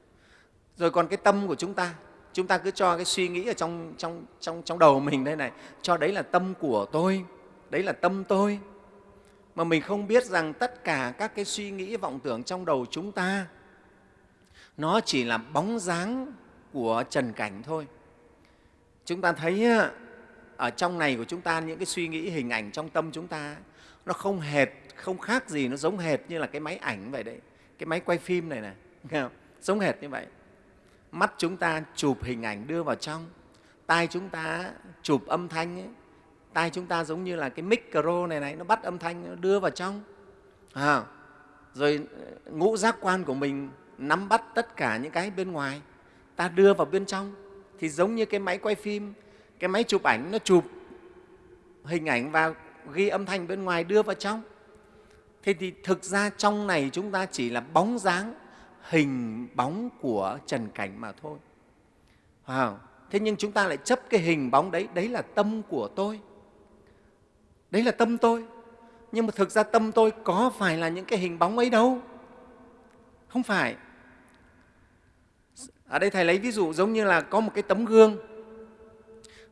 Rồi còn cái tâm của chúng ta chúng ta cứ cho cái suy nghĩ ở trong, trong, trong, trong đầu mình đây này. Cho đấy là tâm của tôi đấy là tâm tôi mà mình không biết rằng tất cả các cái suy nghĩ, vọng tưởng trong đầu chúng ta, nó chỉ là bóng dáng của trần cảnh thôi. Chúng ta thấy ở trong này của chúng ta, những cái suy nghĩ, hình ảnh trong tâm chúng ta, nó không hệt, không khác gì, nó giống hệt như là cái máy ảnh vậy đấy. Cái máy quay phim này này giống hệt như vậy. Mắt chúng ta chụp hình ảnh đưa vào trong, tai chúng ta chụp âm thanh ấy tai chúng ta giống như là cái micro này này nó bắt âm thanh nó đưa vào trong. À, rồi ờ, ngũ giác quan của mình nắm bắt tất cả những cái bên ngoài ta đưa vào bên trong. Thì giống như cái máy quay phim cái máy chụp ảnh nó chụp hình ảnh và ghi âm thanh bên ngoài đưa vào trong. Thế thì thực ra trong này chúng ta chỉ là bóng dáng hình bóng của trần cảnh mà thôi. Wow. thế nhưng chúng ta lại chấp cái hình bóng đấy đấy là tâm của tôi đấy là tâm tôi. Nhưng mà thực ra tâm tôi có phải là những cái hình bóng ấy đâu. Không phải. Ở đây thầy lấy ví dụ giống như là có một cái tấm gương.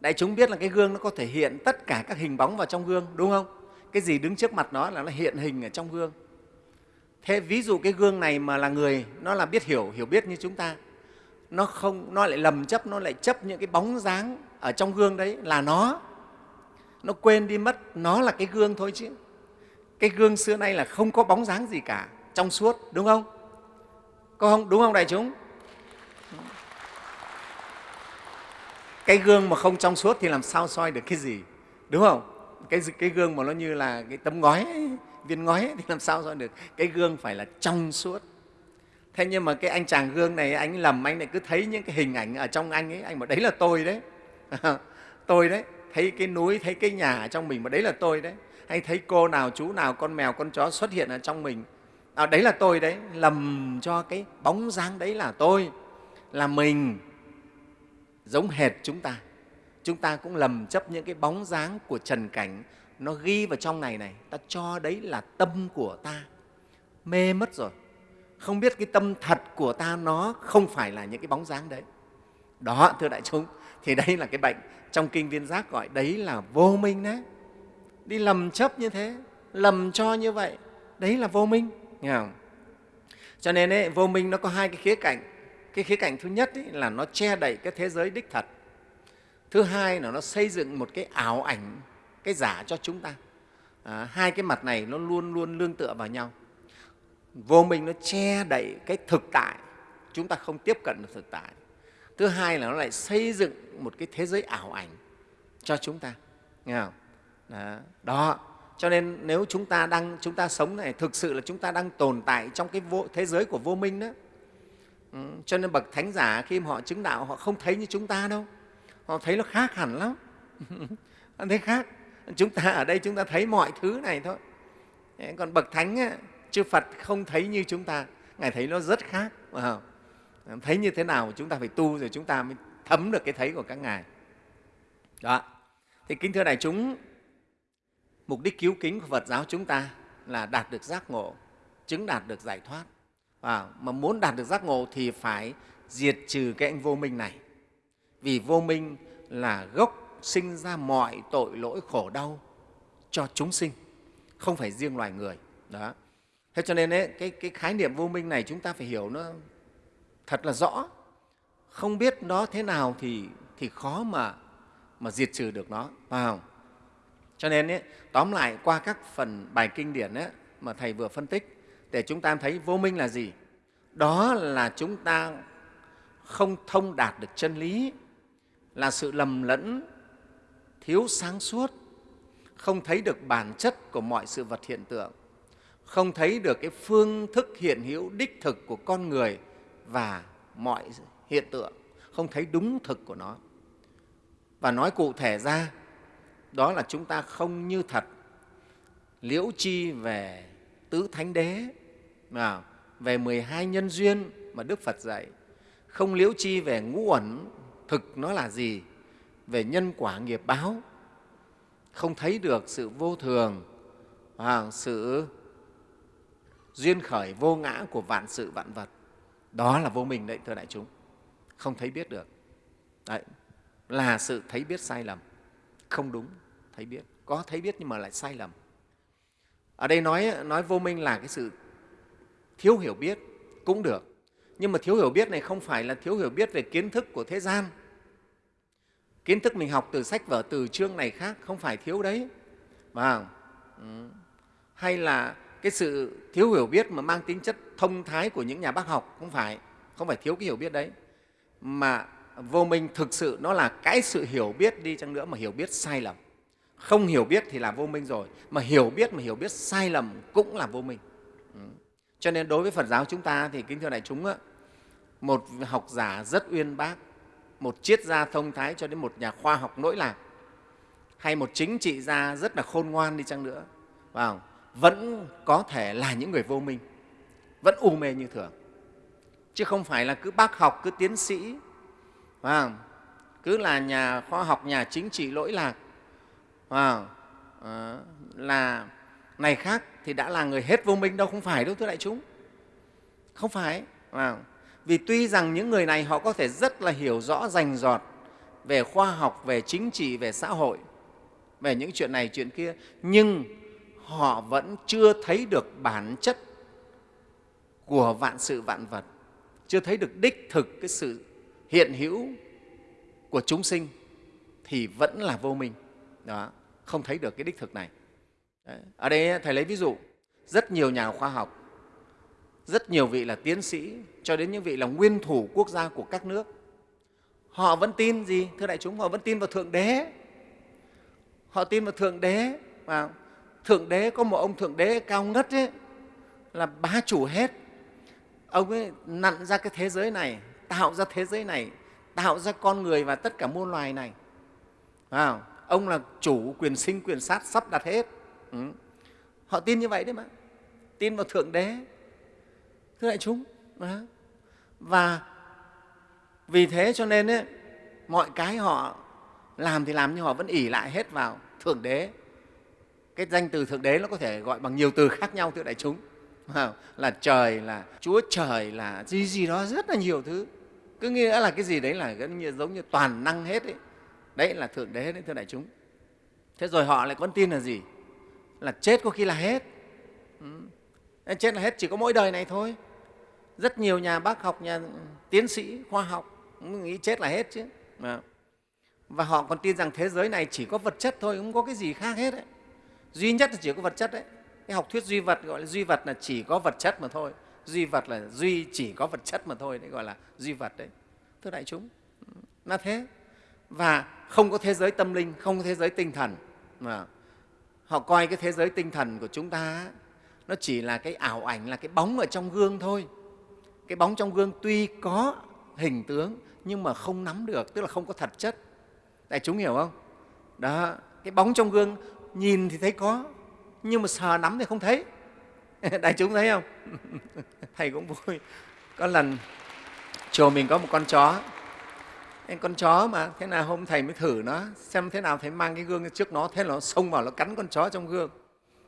Đại chúng biết là cái gương nó có thể hiện tất cả các hình bóng vào trong gương, đúng không? Cái gì đứng trước mặt nó là nó hiện hình ở trong gương. Thế ví dụ cái gương này mà là người, nó là biết hiểu hiểu biết như chúng ta. Nó không, nó lại lầm chấp, nó lại chấp những cái bóng dáng ở trong gương đấy là nó nó quên đi mất nó là cái gương thôi chứ. Cái gương xưa nay là không có bóng dáng gì cả trong suốt đúng không? Có không? Đúng không đại chúng? Cái gương mà không trong suốt thì làm sao soi được cái gì đúng không? Cái, cái gương mà nó như là cái tấm ngói ấy, viên ngói ấy, thì làm sao soi được? Cái gương phải là trong suốt. Thế nhưng mà cái anh chàng gương này anh lầm anh lại cứ thấy những cái hình ảnh ở trong anh ấy anh bảo đấy là tôi đấy. Tôi đấy thấy cái núi thấy cái nhà ở trong mình mà đấy là tôi đấy. Hay thấy cô nào chú nào con mèo con chó xuất hiện ở trong mình. À, đấy là tôi đấy. Lầm cho cái bóng dáng đấy là tôi. Là mình. Giống hệt chúng ta. Chúng ta cũng lầm chấp những cái bóng dáng của trần cảnh. Nó ghi vào trong này này. Ta cho đấy là tâm của ta. Mê mất rồi. Không biết cái tâm thật của ta nó không phải là những cái bóng dáng đấy. Đó thưa đại chúng thì đây là cái bệnh trong kinh viên giác gọi đấy là vô minh đấy. Đi lầm chấp như thế lầm cho như vậy đấy là vô minh nghe không? cho nên ấy, vô minh nó có hai cái khía cạnh. Cái khía cạnh thứ nhất ấy là nó che đậy cái thế giới đích thật. Thứ hai là nó xây dựng một cái ảo ảnh cái giả cho chúng ta. À, hai cái mặt này nó luôn luôn lương tựa vào nhau. Vô minh nó che đậy cái thực tại chúng ta không tiếp cận được thực tại thứ hai là nó lại xây dựng một cái thế giới ảo ảnh cho chúng ta. Nghe không? Đó. đó. Cho nên nếu chúng ta đang chúng ta sống này thực sự là chúng ta đang tồn tại trong cái vô, thế giới của vô minh đó. Ừ, cho nên bậc thánh giả khi mà họ chứng đạo họ không thấy như chúng ta đâu. Họ thấy nó khác hẳn lắm. Họ thấy khác. Chúng ta ở đây chúng ta thấy mọi thứ này thôi. Còn bậc thánh á, chư phật không thấy như chúng ta. Ngài thấy nó rất khác phải thấy như thế nào chúng ta phải tu rồi chúng ta mới thấm được cái thấy của các ngài. Đó. Thì kính thưa đại chúng mục đích cứu kính của phật giáo chúng ta là đạt được giác ngộ chứng đạt được giải thoát. À, mà muốn đạt được giác ngộ thì phải diệt trừ cái anh vô minh này. Vì vô minh là gốc sinh ra mọi tội lỗi khổ đau cho chúng sinh không phải riêng loài người. Đó. Thế cho nên ấy, cái, cái khái niệm vô minh này chúng ta phải hiểu nó thật là rõ không biết nó thế nào thì, thì khó mà, mà diệt trừ được nó phải không? cho nên ấy, tóm lại qua các phần bài kinh điển ấy, mà thầy vừa phân tích để chúng ta thấy vô minh là gì đó là chúng ta không thông đạt được chân lý là sự lầm lẫn thiếu sáng suốt không thấy được bản chất của mọi sự vật hiện tượng không thấy được cái phương thức hiện hữu đích thực của con người và mọi hiện tượng, không thấy đúng thực của nó. Và nói cụ thể ra, đó là chúng ta không như thật. Liễu chi về tứ thánh đế, mà về 12 nhân duyên mà Đức Phật dạy. Không liễu chi về ngũ ẩn thực nó là gì? Về nhân quả nghiệp báo. Không thấy được sự vô thường à, sự duyên khởi vô ngã của vạn sự vạn vật đó là vô minh đấy, thưa đại chúng. Không thấy biết được. Đấy, là sự thấy biết sai lầm. Không đúng, thấy biết. Có thấy biết nhưng mà lại sai lầm. Ở đây nói nói vô minh là cái sự thiếu hiểu biết cũng được. Nhưng mà thiếu hiểu biết này không phải là thiếu hiểu biết về kiến thức của thế gian. Kiến thức mình học từ sách vở, từ chương này khác không phải thiếu đấy. Mà ừ. hay là cái sự thiếu hiểu biết mà mang tính chất thông thái của những nhà bác học không phải không phải thiếu cái hiểu biết đấy. Mà vô minh thực sự nó là cái sự hiểu biết đi chăng nữa mà hiểu biết sai lầm. Không hiểu biết thì là vô minh rồi, mà hiểu biết mà hiểu biết sai lầm cũng là vô minh. Ừ. cho nên đối với phật giáo chúng ta thì kính thưa đại chúng một học giả rất uyên bác, một triết gia thông thái cho đến một nhà khoa học nỗi lạc, hay một chính trị gia rất là khôn ngoan đi chăng nữa vào vẫn có thể là những người vô minh, vẫn u mê như thường chứ không phải là cứ bác học, cứ tiến sĩ không? cứ là nhà khoa học, nhà chính trị lỗi lạc không? Ờ, là này khác thì đã là người hết vô minh đâu, không phải đâu, thưa đại chúng không phải Không? vì tuy rằng những người này họ có thể rất là hiểu rõ, rành rọt về khoa học, về chính trị, về xã hội, về những chuyện này, chuyện kia, nhưng họ vẫn chưa thấy được bản chất của vạn sự vạn vật, chưa thấy được đích thực cái sự hiện hữu của chúng sinh thì vẫn là vô minh. Đó, không thấy được cái đích thực này. Đấy. ở đây thầy lấy ví dụ, rất nhiều nhà khoa học, rất nhiều vị là tiến sĩ, cho đến những vị là nguyên thủ quốc gia của các nước, họ vẫn tin gì? Thưa đại chúng, họ vẫn tin vào thượng đế. Họ tin vào thượng đế, vào thượng đế có một ông thượng đế cao ngất ấy, là bá chủ hết. Ông ấy nặn ra cái thế giới này tạo ra thế giới này tạo ra con người và tất cả muôn loài này. À, ông là chủ quyền sinh quyền sát sắp đặt hết. Ừ. họ tin như vậy đấy mà. Tin vào thượng đế thưa đại chúng. Và vì thế cho nên ấy, mọi cái họ làm thì làm nhưng họ vẫn ỉ lại hết vào thượng đế cái danh từ thượng đế nó có thể gọi bằng nhiều từ khác nhau thưa đại chúng. Là trời, là chúa trời, là gì gì đó, rất là nhiều thứ. Cứ nghĩa là cái gì đấy là giống như toàn năng hết ấy. đấy là thượng đế, đấy thưa đại chúng. Thế rồi họ lại còn tin là gì? Là chết có khi là hết. Ừ. chết là hết chỉ có mỗi đời này thôi. Rất nhiều nhà bác học, nhà tiến sĩ, khoa học nghĩ chết là hết chứ. Và họ còn tin rằng thế giới này chỉ có vật chất thôi, không có cái gì khác hết ấy duy nhất là chỉ có vật chất đấy. Cái học thuyết duy vật, gọi là duy vật là chỉ có vật chất mà thôi. Duy vật là duy chỉ có vật chất mà thôi, đấy gọi là duy vật đấy. Thưa đại chúng ừ, là thế. Và không có thế giới tâm linh, không có thế giới tinh thần. Mà họ coi cái thế giới tinh thần của chúng ta nó chỉ là cái ảo ảnh, là cái bóng ở trong gương thôi. Cái bóng trong gương tuy có hình tướng nhưng mà không nắm được, tức là không có thật chất. Đại chúng hiểu không? Đó, cái bóng trong gương nhìn thì thấy có, nhưng mà sờ nắm thì không thấy. Đại chúng thấy không? Thầy cũng vui. Có lần, chùa mình có một con chó. Em con chó mà, thế nào hôm thầy mới thử nó, xem thế nào thầy mang cái gương trước nó, thế là nó xông vào, nó cắn con chó trong gương.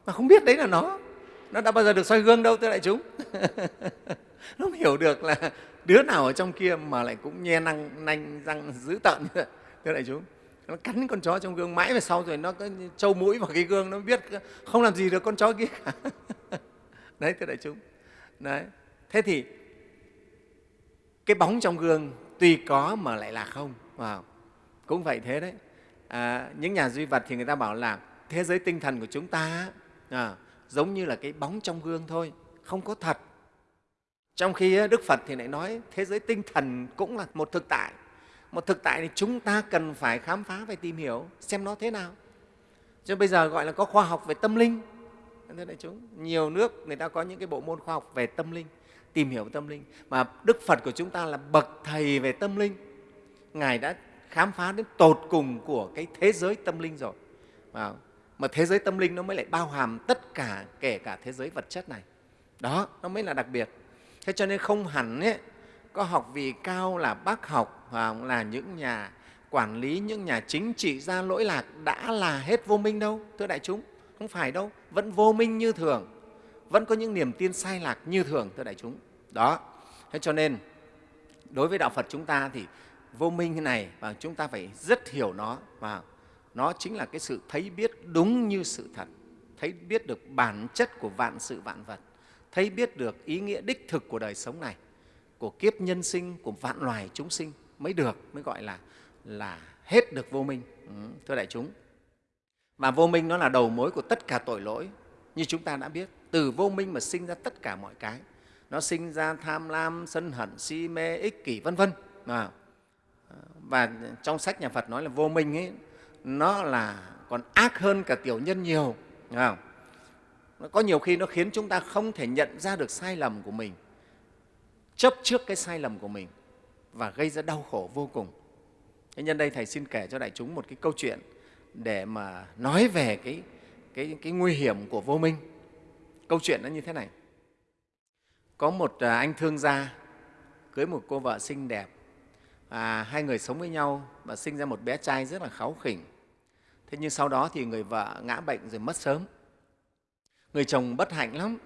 Mà không biết đấy là nó. Nó đã bao giờ được soi gương đâu, thưa đại chúng. Nó không hiểu được là đứa nào ở trong kia mà lại cũng nhe năng nanh, răng dữ tợn. Như vậy thưa đại chúng nó cắn con chó trong gương mãi về sau rồi nó cứ trâu mũi vào cái gương nó biết không làm gì được con chó kia cả. Đấy thưa đại chúng. Đấy. Thế thì cái bóng trong gương tuy có mà lại là không. Wow. cũng vậy thế đấy. À, những nhà duy vật thì người ta bảo là thế giới tinh thần của chúng ta à, giống như là cái bóng trong gương thôi không có thật. Trong khi đức phật thì lại nói thế giới tinh thần cũng là một thực tại một thực tại thì chúng ta cần phải khám phá phải tìm hiểu xem nó thế nào. Cho bây giờ gọi là có khoa học về tâm linh. Thế đại chúng nhiều nước người ta có những cái bộ môn khoa học về tâm linh tìm hiểu tâm linh. Mà đức phật của chúng ta là bậc thầy về tâm linh. Ngài đã khám phá đến tột cùng của cái thế giới tâm linh rồi. Mà thế giới tâm linh nó mới lại bao hàm tất cả kể cả thế giới vật chất này. Đó nó mới là đặc biệt. Thế cho nên không hẳn ấy, có học vị cao là bác học là những nhà quản lý, những nhà chính trị gia lỗi lạc đã là hết vô minh đâu, thưa đại chúng. Không phải đâu, vẫn vô minh như thường, vẫn có những niềm tin sai lạc như thường, thưa đại chúng. Đó. Thế cho nên, đối với đạo phật chúng ta thì vô minh này và chúng ta phải rất hiểu nó, và nó chính là cái sự thấy biết đúng như sự thật, thấy biết được bản chất của vạn sự vạn vật, thấy biết được ý nghĩa đích thực của đời sống này của kiếp nhân sinh của vạn loài chúng sinh mới được mới gọi là là hết được vô minh. Ừ, thưa đại chúng. Và vô minh nó là đầu mối của tất cả tội lỗi. Như chúng ta đã biết từ vô minh mà sinh ra tất cả mọi cái. Nó sinh ra tham lam sân hận si mê ích kỷ vân vân. À, và trong sách nhà phật nói là vô minh ấy nó là còn ác hơn cả tiểu nhân nhiều. Không? nó có nhiều khi nó khiến chúng ta không thể nhận ra được sai lầm của mình chấp trước cái sai lầm của mình và gây ra đau khổ vô cùng. Thế nhân đây thầy xin kể cho đại chúng một cái câu chuyện để mà nói về cái, cái, cái nguy hiểm của vô minh. Câu chuyện nó như thế này. Có một à, anh thương gia cưới một cô vợ xinh đẹp. À, hai người sống với nhau và sinh ra một bé trai rất là kháu khỉnh. Thế nhưng sau đó thì người vợ ngã bệnh rồi mất sớm. Người chồng bất hạnh lắm.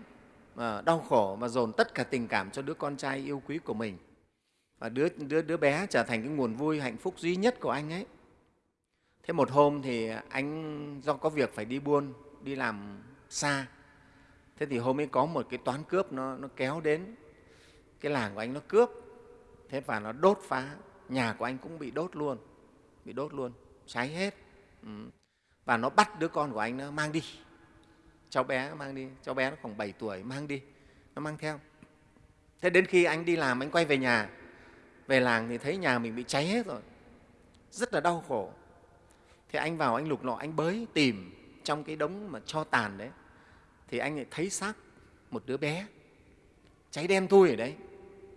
Ờ, đau khổ và dồn tất cả tình cảm cho đứa con trai yêu quý của mình. Và đứa, đứa, đứa bé trở thành cái nguồn vui hạnh phúc duy nhất của anh ấy. Thế một hôm thì anh do có việc phải đi buôn đi làm xa. Thế thì hôm ấy có một cái toán cướp nó, nó kéo đến. Cái làng của anh nó cướp. Thế và nó đốt phá. Nhà của anh cũng bị đốt luôn bị đốt luôn cháy hết. Ừ. và nó bắt đứa con của anh nó mang đi cháu bé mang đi, cháu bé nó khoảng 7 tuổi, mang đi, nó mang theo. Thế đến khi anh đi làm, anh quay về nhà, về làng thì thấy nhà mình bị cháy hết rồi, rất là đau khổ. Thì anh vào, anh lục lọi, anh bới, tìm trong cái đống mà cho tàn đấy. Thì anh lại thấy xác một đứa bé cháy đen thui ở đấy,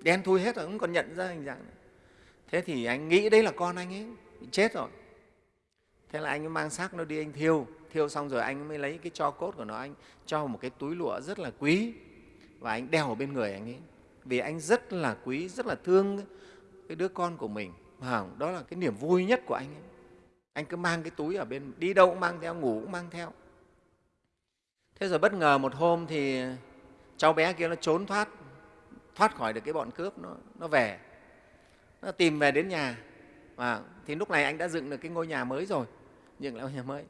đen thui hết rồi, không còn nhận ra hình dạng này. thế thì anh nghĩ đấy là con anh ấy, bị chết rồi. Thế là anh mang xác nó đi, anh thiêu thiêu xong rồi anh mới lấy cái cho cốt của nó anh cho một cái túi lụa rất là quý và anh đeo ở bên người anh ấy. Vì anh rất là quý rất là thương cái đứa con của mình. Đó là cái niềm vui nhất của anh ấy. Anh cứ mang cái túi ở bên đi đâu cũng mang theo ngủ cũng mang theo. Thế rồi bất ngờ một hôm thì cháu bé kia nó trốn thoát thoát khỏi được cái bọn cướp nó, nó về. Nó tìm về đến nhà. Và thì lúc này anh đã dựng được cái ngôi nhà mới rồi dựng lại ngôi nhà mới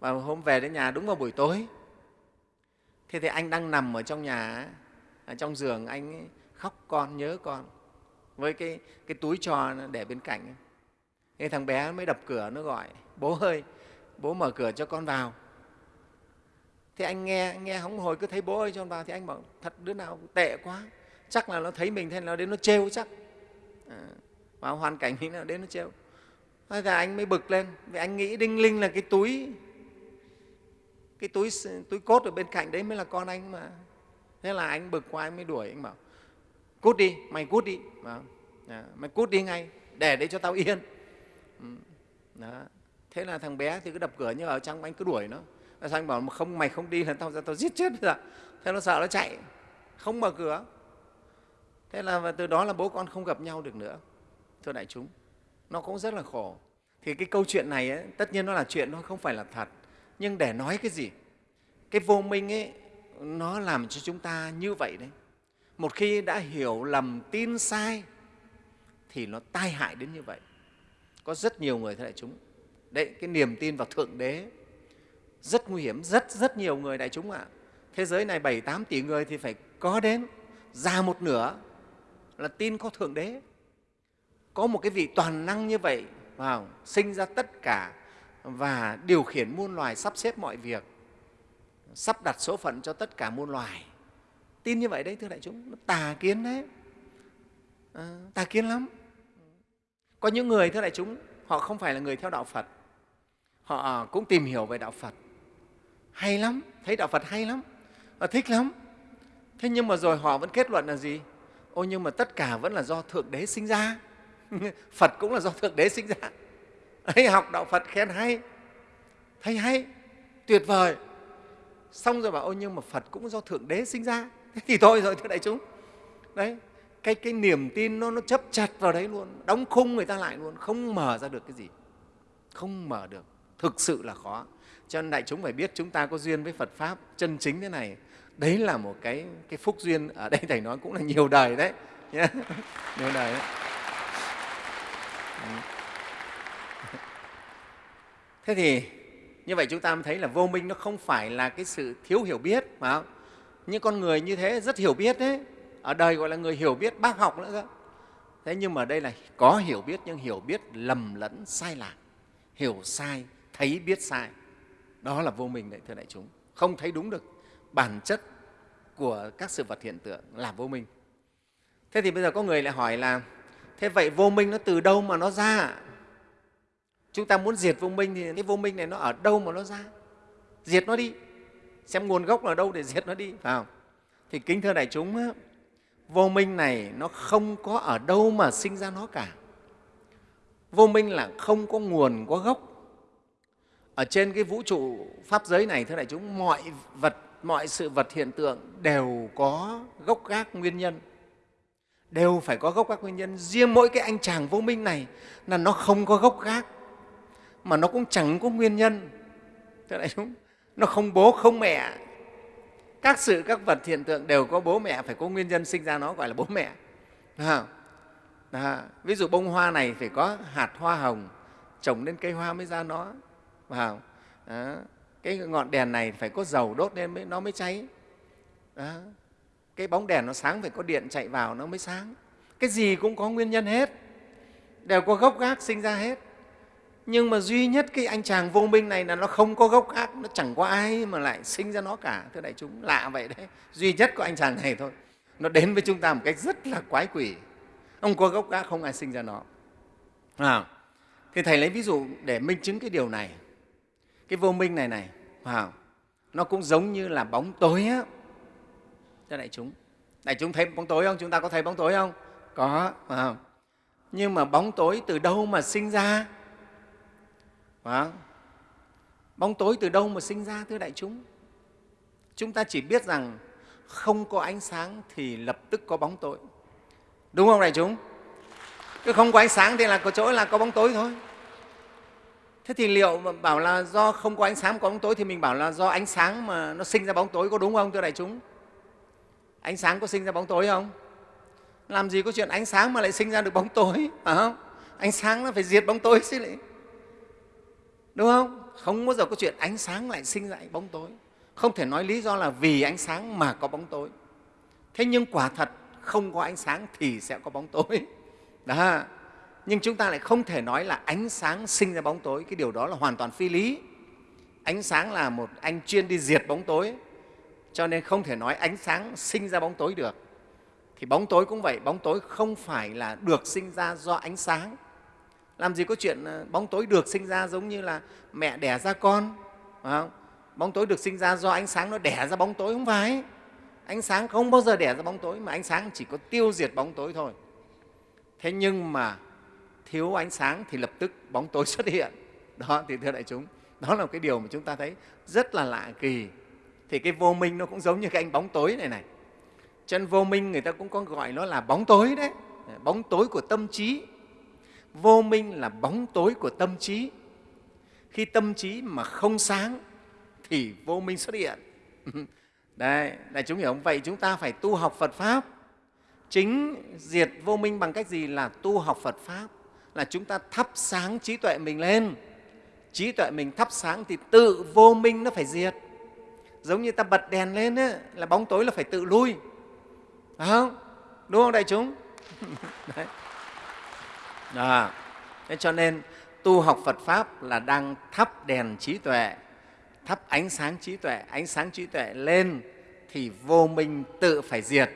và hôm về đến nhà đúng vào buổi tối. Thế thì anh đang nằm ở trong nhà ở trong giường anh khóc con nhớ con với cái, cái túi trò để bên cạnh. Thế thằng bé mới đập cửa nó gọi bố ơi bố mở cửa cho con vào. Thế anh nghe nghe hóng hồi cứ thấy bố ơi cho con vào thì anh bảo thật đứa nào tệ quá chắc là nó thấy mình thế nó đến nó trêu chắc. À, vào hoàn cảnh như nào đến nó trêu. Thế là anh mới bực lên vì anh nghĩ đinh linh là cái túi cái túi túi cốt ở bên cạnh đấy mới là con anh mà. Thế là anh bực quá anh mới đuổi anh bảo cút đi mày cút đi. Mà dạ, mày cút đi ngay để đấy cho tao yên. Ừ, đó. thế là thằng bé thì cứ đập cửa nhưng ở trong anh cứ đuổi nó. Sao anh bảo không mày không đi là tao ra tao giết chết rồi thế nó sợ nó chạy không mở cửa. Thế là từ đó là bố con không gặp nhau được nữa thưa đại chúng. Nó cũng rất là khổ. Thì cái câu chuyện này ấy, tất nhiên nó là chuyện nó không phải là thật nhưng để nói cái gì? Cái vô minh ấy, nó làm cho chúng ta như vậy đấy. Một khi đã hiểu lầm, tin sai, thì nó tai hại đến như vậy. Có rất nhiều người thế đại chúng. Đấy, cái niềm tin vào thượng đế, rất nguy hiểm. Rất rất nhiều người đại chúng ạ. Thế giới này bảy tám tỷ người thì phải có đến, già một nửa là tin có thượng đế. Có một cái vị toàn năng như vậy vào sinh ra tất cả và điều khiển muôn loài sắp xếp mọi việc sắp đặt số phận cho tất cả muôn loài. Tin như vậy đấy thưa đại chúng nó tà kiến đấy. À, tà kiến lắm. Có những người thưa đại chúng họ không phải là người theo đạo phật. Họ cũng tìm hiểu về đạo phật. Hay lắm thấy đạo phật hay lắm và thích lắm. Thế nhưng mà rồi họ vẫn kết luận là gì? Ô nhưng mà tất cả vẫn là do thượng đế sinh ra. Phật cũng là do thượng đế sinh ra ấy học đạo phật khen hay thấy hay tuyệt vời. Xong rồi bảo ôi nhưng mà phật cũng do thượng đế sinh ra. Thế thì thôi rồi thưa đại chúng. Đấy cái, cái niềm tin nó, nó chấp chặt vào đấy luôn đóng khung người ta lại luôn không mở ra được cái gì. Không mở được thực sự là khó. Cho nên đại chúng phải biết chúng ta có duyên với phật pháp chân chính thế này. Đấy là một cái, cái phúc duyên ở đây thầy nói cũng là nhiều đời đấy. Nhé nhiều đời đấy thế thì như vậy chúng ta mới thấy là vô minh nó không phải là cái sự thiếu hiểu biết mà. Không? những con người như thế rất hiểu biết đấy. Ở đời gọi là người hiểu biết bác học nữa cơ. Thế nhưng mà đây là có hiểu biết nhưng hiểu biết lầm lẫn sai lạc. Hiểu sai, thấy biết sai. Đó là vô minh đấy, thưa đại chúng. Không thấy đúng được. Bản chất của các sự vật hiện tượng là vô minh. Thế thì bây giờ có người lại hỏi là, thế vậy vô minh nó từ đâu mà nó ra? Chúng ta muốn diệt vô minh thì cái vô minh này nó ở đâu mà nó ra? Diệt nó đi. Xem nguồn gốc là đâu để diệt nó đi, phải không? Thì kính thưa đại chúng vô minh này nó không có ở đâu mà sinh ra nó cả. Vô minh là không có nguồn, có gốc. Ở trên cái vũ trụ pháp giới này, thưa đại chúng, mọi vật, mọi sự vật hiện tượng đều có gốc gác nguyên nhân. Đều phải có gốc gác nguyên nhân. Riêng mỗi cái anh chàng vô minh này là nó không có gốc gác mà nó cũng chẳng có nguyên nhân. Thế đại chúng nó không bố không mẹ. Các sự các vật hiện tượng đều có bố mẹ phải có nguyên nhân sinh ra nó gọi là bố mẹ. À, à, ví dụ bông hoa này phải có hạt hoa hồng trồng lên cây hoa mới ra nó. Vào à, cái ngọn đèn này phải có dầu đốt lên mới, nó mới cháy. À, cái bóng đèn nó sáng phải có điện chạy vào nó mới sáng. Cái gì cũng có nguyên nhân hết. Đều có gốc gác sinh ra hết nhưng mà duy nhất cái anh chàng vô minh này là nó không có gốc gác nó chẳng có ai mà lại sinh ra nó cả. Thưa đại chúng lạ vậy đấy. Duy nhất có anh chàng này thôi. Nó đến với chúng ta một cách rất là quái quỷ. Không có gốc gác không ai sinh ra nó. À, thì thầy lấy ví dụ để minh chứng cái điều này. Cái vô minh này này à, nó cũng giống như là bóng tối á. Cho đại chúng đại chúng thấy bóng tối không? Chúng ta có thấy bóng tối không? Có à. nhưng mà bóng tối từ đâu mà sinh ra? Đó. bóng tối từ đâu mà sinh ra thưa đại chúng? Chúng ta chỉ biết rằng không có ánh sáng thì lập tức có bóng tối. Đúng không đại chúng? Cứ không có ánh sáng thì là có chỗ là có bóng tối thôi. Thế thì liệu mà bảo là do không có ánh sáng có bóng tối thì mình bảo là do ánh sáng mà nó sinh ra bóng tối có đúng không thưa đại chúng? Ánh sáng có sinh ra bóng tối không? Làm gì có chuyện ánh sáng mà lại sinh ra được bóng tối, phải không? Ánh sáng nó phải diệt bóng tối chứ lại đúng không? Không bao giờ có chuyện ánh sáng lại sinh ra bóng tối. Không thể nói lý do là vì ánh sáng mà có bóng tối. Thế nhưng quả thật, không có ánh sáng thì sẽ có bóng tối. Đó. Nhưng chúng ta lại không thể nói là ánh sáng sinh ra bóng tối. Cái điều đó là hoàn toàn phi lý. Ánh sáng là một anh chuyên đi diệt bóng tối. Cho nên không thể nói ánh sáng sinh ra bóng tối được. Thì bóng tối cũng vậy. Bóng tối không phải là được sinh ra do ánh sáng làm gì có chuyện ờ, bóng tối được sinh ra giống như là mẹ đẻ ra con, phải không? bóng tối được sinh ra do ánh sáng nó đẻ ra bóng tối, không phải. Ánh sáng không bao giờ đẻ ra bóng tối, mà ánh sáng chỉ có tiêu diệt bóng tối thôi. Thế nhưng mà thiếu ánh sáng thì lập tức bóng tối xuất hiện. Đó, thì thưa đại chúng, đó là cái điều mà chúng ta thấy rất là lạ kỳ. Thì cái vô minh nó cũng giống như cái anh bóng tối này này. Chân vô minh người ta cũng có gọi nó là bóng tối đấy. Bóng tối của tâm trí vô minh là bóng tối của tâm trí. Khi tâm trí mà không sáng thì vô minh xuất hiện. Đây đại chúng hiểu không? Vậy chúng ta phải tu học phật pháp. Chính diệt vô minh bằng cách gì là tu học phật pháp? Là chúng ta thắp sáng trí tuệ mình lên. Trí tuệ mình thắp sáng thì tự vô minh nó phải diệt. Giống như ta bật đèn lên ấy, là bóng tối là phải tự lui. Đúng không? Đúng không đại chúng? Đấy. Đó. thế cho nên tu học Phật Pháp là đang thắp đèn trí tuệ, thắp ánh sáng trí tuệ, ánh sáng trí tuệ lên thì vô minh tự phải diệt.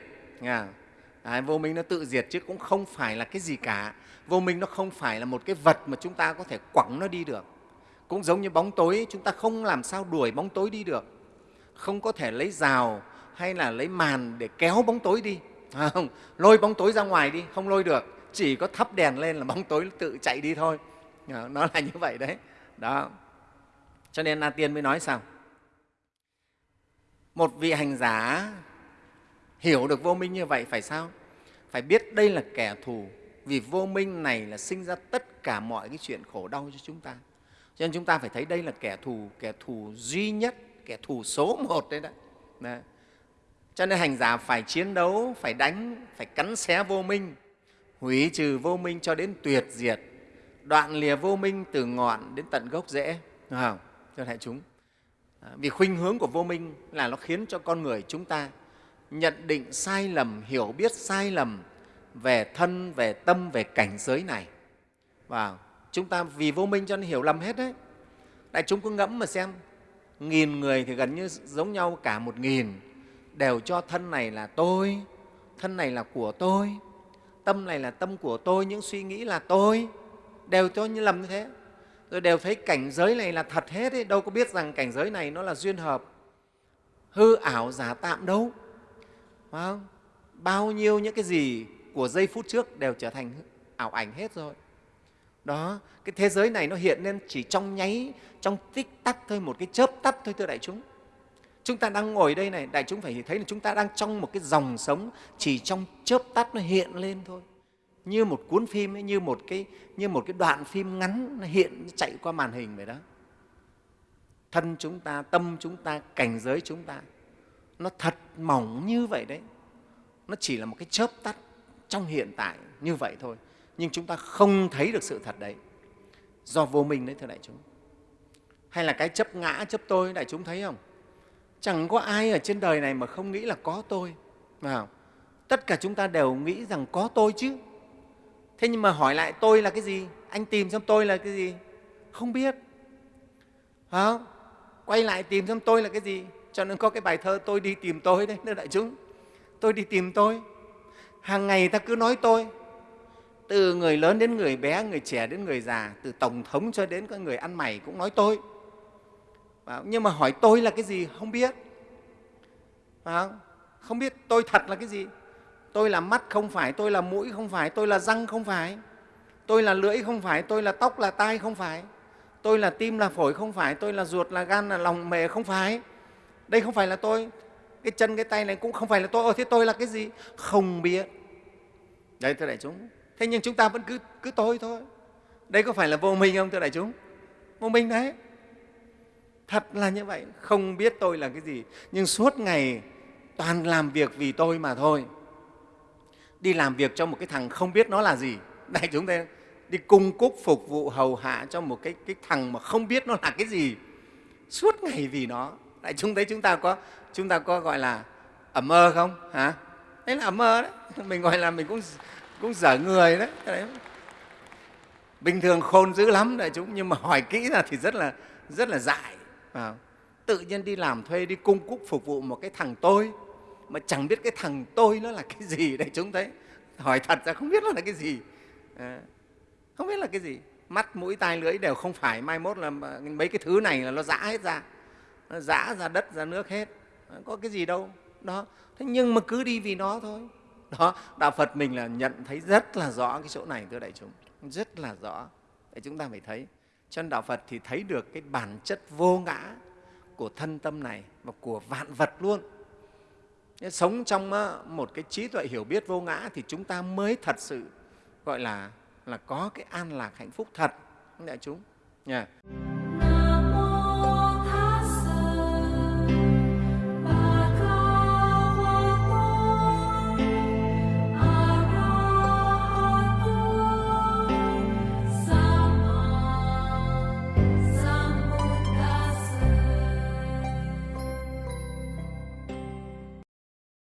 Đấy, vô minh nó tự diệt chứ cũng không phải là cái gì cả. Vô minh nó không phải là một cái vật mà chúng ta có thể quẳng nó đi được. Cũng giống như bóng tối, chúng ta không làm sao đuổi bóng tối đi được. Không có thể lấy rào hay là lấy màn để kéo bóng tối đi. Không, lôi bóng tối ra ngoài đi, không lôi được chỉ có thắp đèn lên là bóng tối tự chạy đi thôi. Ờ, nó là như vậy đấy. Đó. Cho nên na tiên mới nói sao? Một vị hành giả hiểu được vô minh như vậy phải sao? Phải biết đây là kẻ thù vì vô minh này là sinh ra tất cả mọi cái chuyện khổ đau cho chúng ta. Cho nên chúng ta phải thấy đây là kẻ thù kẻ thù duy nhất kẻ thù số một đấy đấy, đấy. cho nên hành giả phải chiến đấu phải đánh phải cắn xé vô minh hủy trừ vô minh cho đến tuyệt diệt, đoạn lìa vô minh từ ngọn đến tận gốc rễ. Đúng không? Cho đại chúng. Vì khuynh hướng của vô minh là nó khiến cho con người chúng ta nhận định sai lầm, hiểu biết sai lầm về thân, về tâm, về cảnh giới này. Và chúng ta vì vô minh cho nên hiểu lầm hết đấy. Đại chúng cứ ngẫm mà xem, nghìn người thì gần như giống nhau cả một nghìn, đều cho thân này là tôi, thân này là của tôi tâm này là tâm của tôi, những suy nghĩ là tôi, đều cho như lầm như thế rồi đều thấy cảnh giới này là thật hết ấy. đâu có biết rằng cảnh giới này nó là duyên hợp hư ảo giả tạm đâu phải không? bao nhiêu những cái gì của giây phút trước đều trở thành ảo ảnh hết rồi đó, cái thế giới này nó hiện lên chỉ trong nháy, trong tích tắc thôi, một cái chớp tắt thôi, thưa đại chúng chúng ta đang ngồi đây này đại chúng phải thấy là chúng ta đang trong một cái dòng sống chỉ trong chớp tắt nó hiện lên thôi. Như một cuốn phim ấy, như một cái như một cái đoạn phim ngắn nó hiện chạy qua màn hình vậy đó. Thân chúng ta tâm chúng ta cảnh giới chúng ta nó thật mỏng như vậy đấy. Nó chỉ là một cái chớp tắt trong hiện tại như vậy thôi. Nhưng chúng ta không thấy được sự thật đấy. Do vô minh đấy thưa đại chúng. Hay là cái chấp ngã chấp tôi đại chúng thấy không? Chẳng có ai ở trên đời này mà không nghĩ là có tôi. Vào tất cả chúng ta đều nghĩ rằng có tôi chứ. Thế nhưng mà hỏi lại tôi là cái gì? Anh tìm xem tôi là cái gì? Không biết. Không? quay lại tìm xem tôi là cái gì? Cho nên có cái bài thơ tôi đi tìm tôi đấy, thưa đại chúng. Tôi đi tìm tôi. Hàng ngày ta cứ nói tôi. Từ người lớn đến người bé, người trẻ đến người già, từ tổng thống cho đến các người ăn mày cũng nói tôi nhưng mà hỏi tôi là cái gì không biết. Không? không biết tôi thật là cái gì. Tôi là mắt không phải tôi là mũi không phải tôi là răng không phải tôi là lưỡi không phải tôi là tóc là tai không phải tôi là tim là phổi không phải tôi là ruột là gan là lòng mề không phải. Đây không phải là tôi. Cái chân cái tay này cũng không phải là tôi. Ồ, thế tôi là cái gì? Không biết. Đấy thưa đại chúng. Thế nhưng chúng ta vẫn cứ cứ tôi thôi. Đây có phải là vô minh không thưa đại chúng? Vô minh đấy thật là như vậy. Không biết tôi là cái gì nhưng suốt ngày toàn làm việc vì tôi mà thôi. Đi làm việc cho một cái thằng không biết nó là gì. Đại chúng ta đi cung cúc phục vụ hầu hạ cho một cái, cái thằng mà không biết nó là cái gì. Suốt ngày vì nó. Đại chúng thấy chúng ta có chúng ta có gọi là ẩm mơ không? Hả? Đấy là ẩm mơ đấy. Mình gọi là mình cũng cũng dở người đấy, đấy. bình thường khôn dữ lắm đại chúng nhưng mà hỏi kỹ ra thì rất là rất là dại à, tự nhiên đi làm thuê đi cung cúc phục vụ một cái thằng tôi mà chẳng biết cái thằng tôi nó là cái gì để chúng thấy. Hỏi thật ra không biết nó là cái gì. À, không biết là cái gì. Mắt mũi tai lưỡi đều không phải. Mai mốt là mấy cái thứ này là nó giã hết ra. Nó giã ra đất ra nước hết. Có cái gì đâu. Đó. Thế nhưng mà cứ đi vì nó thôi. Đó. Đạo phật mình là nhận thấy rất là rõ cái chỗ này thưa đại chúng. Rất là rõ. Để chúng ta phải thấy cho nên đạo phật thì thấy được cái bản chất vô ngã của thân tâm này và của vạn vật luôn. Sống trong một cái trí tuệ hiểu biết vô ngã thì chúng ta mới thật sự, gọi là là có cái an lạc hạnh phúc thật. Đại chúng? Nha. yeah.